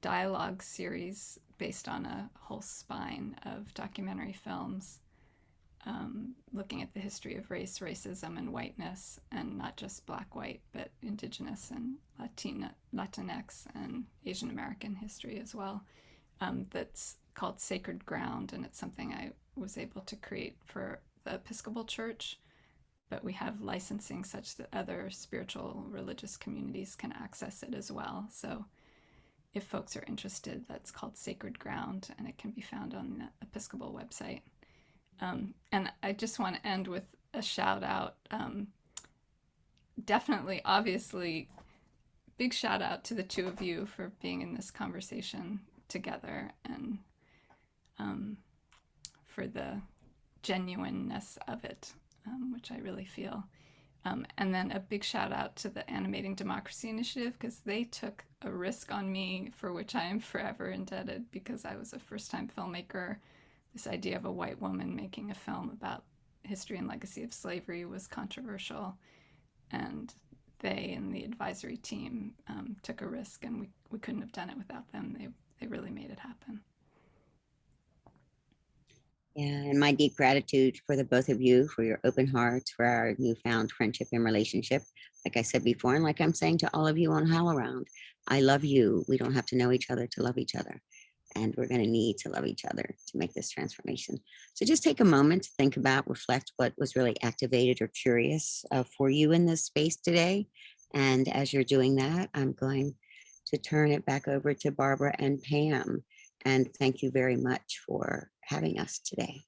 [SPEAKER 8] dialogue series based on a whole spine of documentary films um, looking at the history of race, racism, and whiteness, and not just black, white, but indigenous and Latina, Latinx and Asian American history as well. Um, that's called Sacred Ground, and it's something I was able to create for the Episcopal Church. But we have licensing such that other spiritual religious communities can access it as well. So if folks are interested, that's called Sacred Ground, and it can be found on the Episcopal website. Um, and I just want to end with a shout out. Um, definitely, obviously, big shout out to the two of you for being in this conversation together and um, for the genuineness of it, um, which I really feel. Um, and then a big shout out to the Animating Democracy Initiative because they took a risk on me for which I am forever indebted because I was a first time filmmaker. This idea of a white woman making a film about history and legacy of slavery was controversial. And they and the advisory team um, took a risk, and we, we couldn't have done it without them. They, they really made it happen.
[SPEAKER 6] Yeah, and my deep gratitude for the both of you, for your open hearts, for our newfound friendship and relationship. Like I said before, and like I'm saying to all of you on HowlRound, I love you. We don't have to know each other to love each other. And we're going to need to love each other to make this transformation. So just take a moment to think about, reflect what was really activated or curious uh, for you in this space today. And as you're doing that, I'm going to turn it back over to Barbara and Pam. And thank you very much for having us today.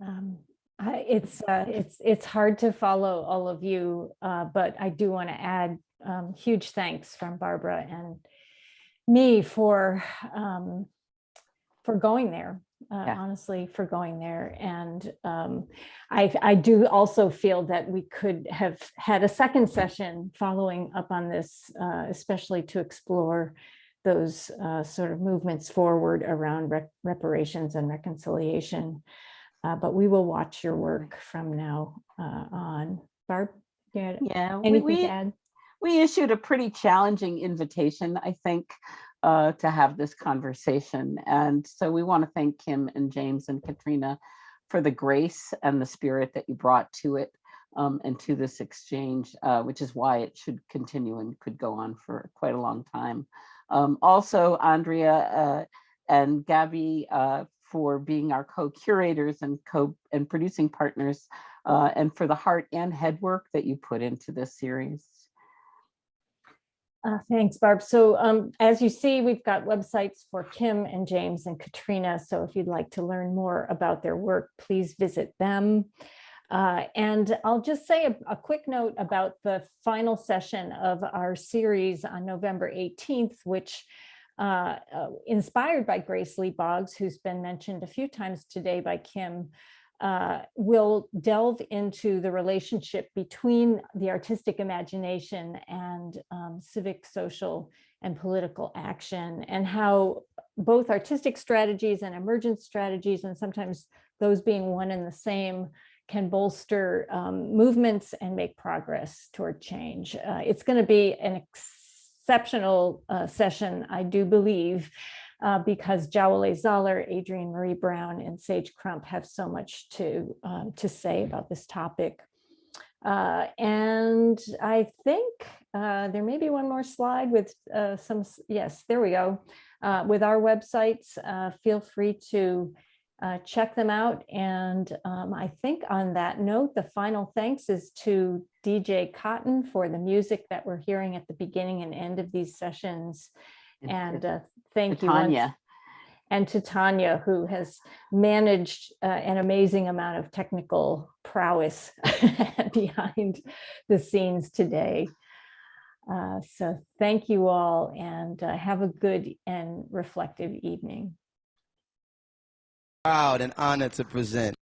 [SPEAKER 1] Um, I- It's, uh, it's, it's hard to follow all of you, uh, but I do want to add um, huge thanks from Barbara and me for, um, for going there, uh,
[SPEAKER 3] Yeah.
[SPEAKER 1] honestly, for going there. And um, I, I do also feel that we could have had a second session following up on this, uh, especially to explore those uh, sort of movements forward around rep- reparations and reconciliation. Uh, but we will watch your work from now uh, on. Barb,
[SPEAKER 3] Yeah, we,
[SPEAKER 1] anything
[SPEAKER 3] we,
[SPEAKER 1] to add?
[SPEAKER 3] we issued a pretty challenging invitation, I think, uh, to have this conversation. And so we want to thank Kim and James and Katrina for the grace and the spirit that you brought to it um, and to this exchange, uh, which is why it should continue and could go on for quite a long time. Um, also, Andrea uh, and Gabby uh, for being our co-curators and co and producing partners, uh, and for the heart and head work that you put into this series.
[SPEAKER 1] Uh, Thanks, Barb. So um, as you see, we've got websites for Kim and James and Katrina. So if you'd like to learn more about their work, please visit them. Uh, and I'll just say a, a quick note about the final session of our series on November 18th, which uh, uh, inspired by Grace Lee Boggs, who's been mentioned a few times today by Kim, uh, will delve into the relationship between the artistic imagination and um, civic, social, and political action, and how both artistic strategies and emergent strategies, and sometimes those being one and the same, can bolster um, movements and make progress toward change. Uh, it's going to be an exceptional uh, session, I do believe, uh, because Jawole Zollar, Adrienne Maree Brown, and Sage Crump have so much to, um, to say about this topic. Uh, and I think uh, there may be one more slide with uh, some, yes, there we go. Uh, with our websites, uh, feel free to uh, check them out. And um, I think on that note, the final thanks is to DJ Cotton for the music that we're hearing at the beginning and end of these sessions. And thank you. once-
[SPEAKER 3] Tanya.
[SPEAKER 1] And to Tanya, who has managed uh, an amazing amount of technical prowess behind the scenes today. Uh, So thank you all and uh, have a good and reflective evening.
[SPEAKER 13] Proud and honored to present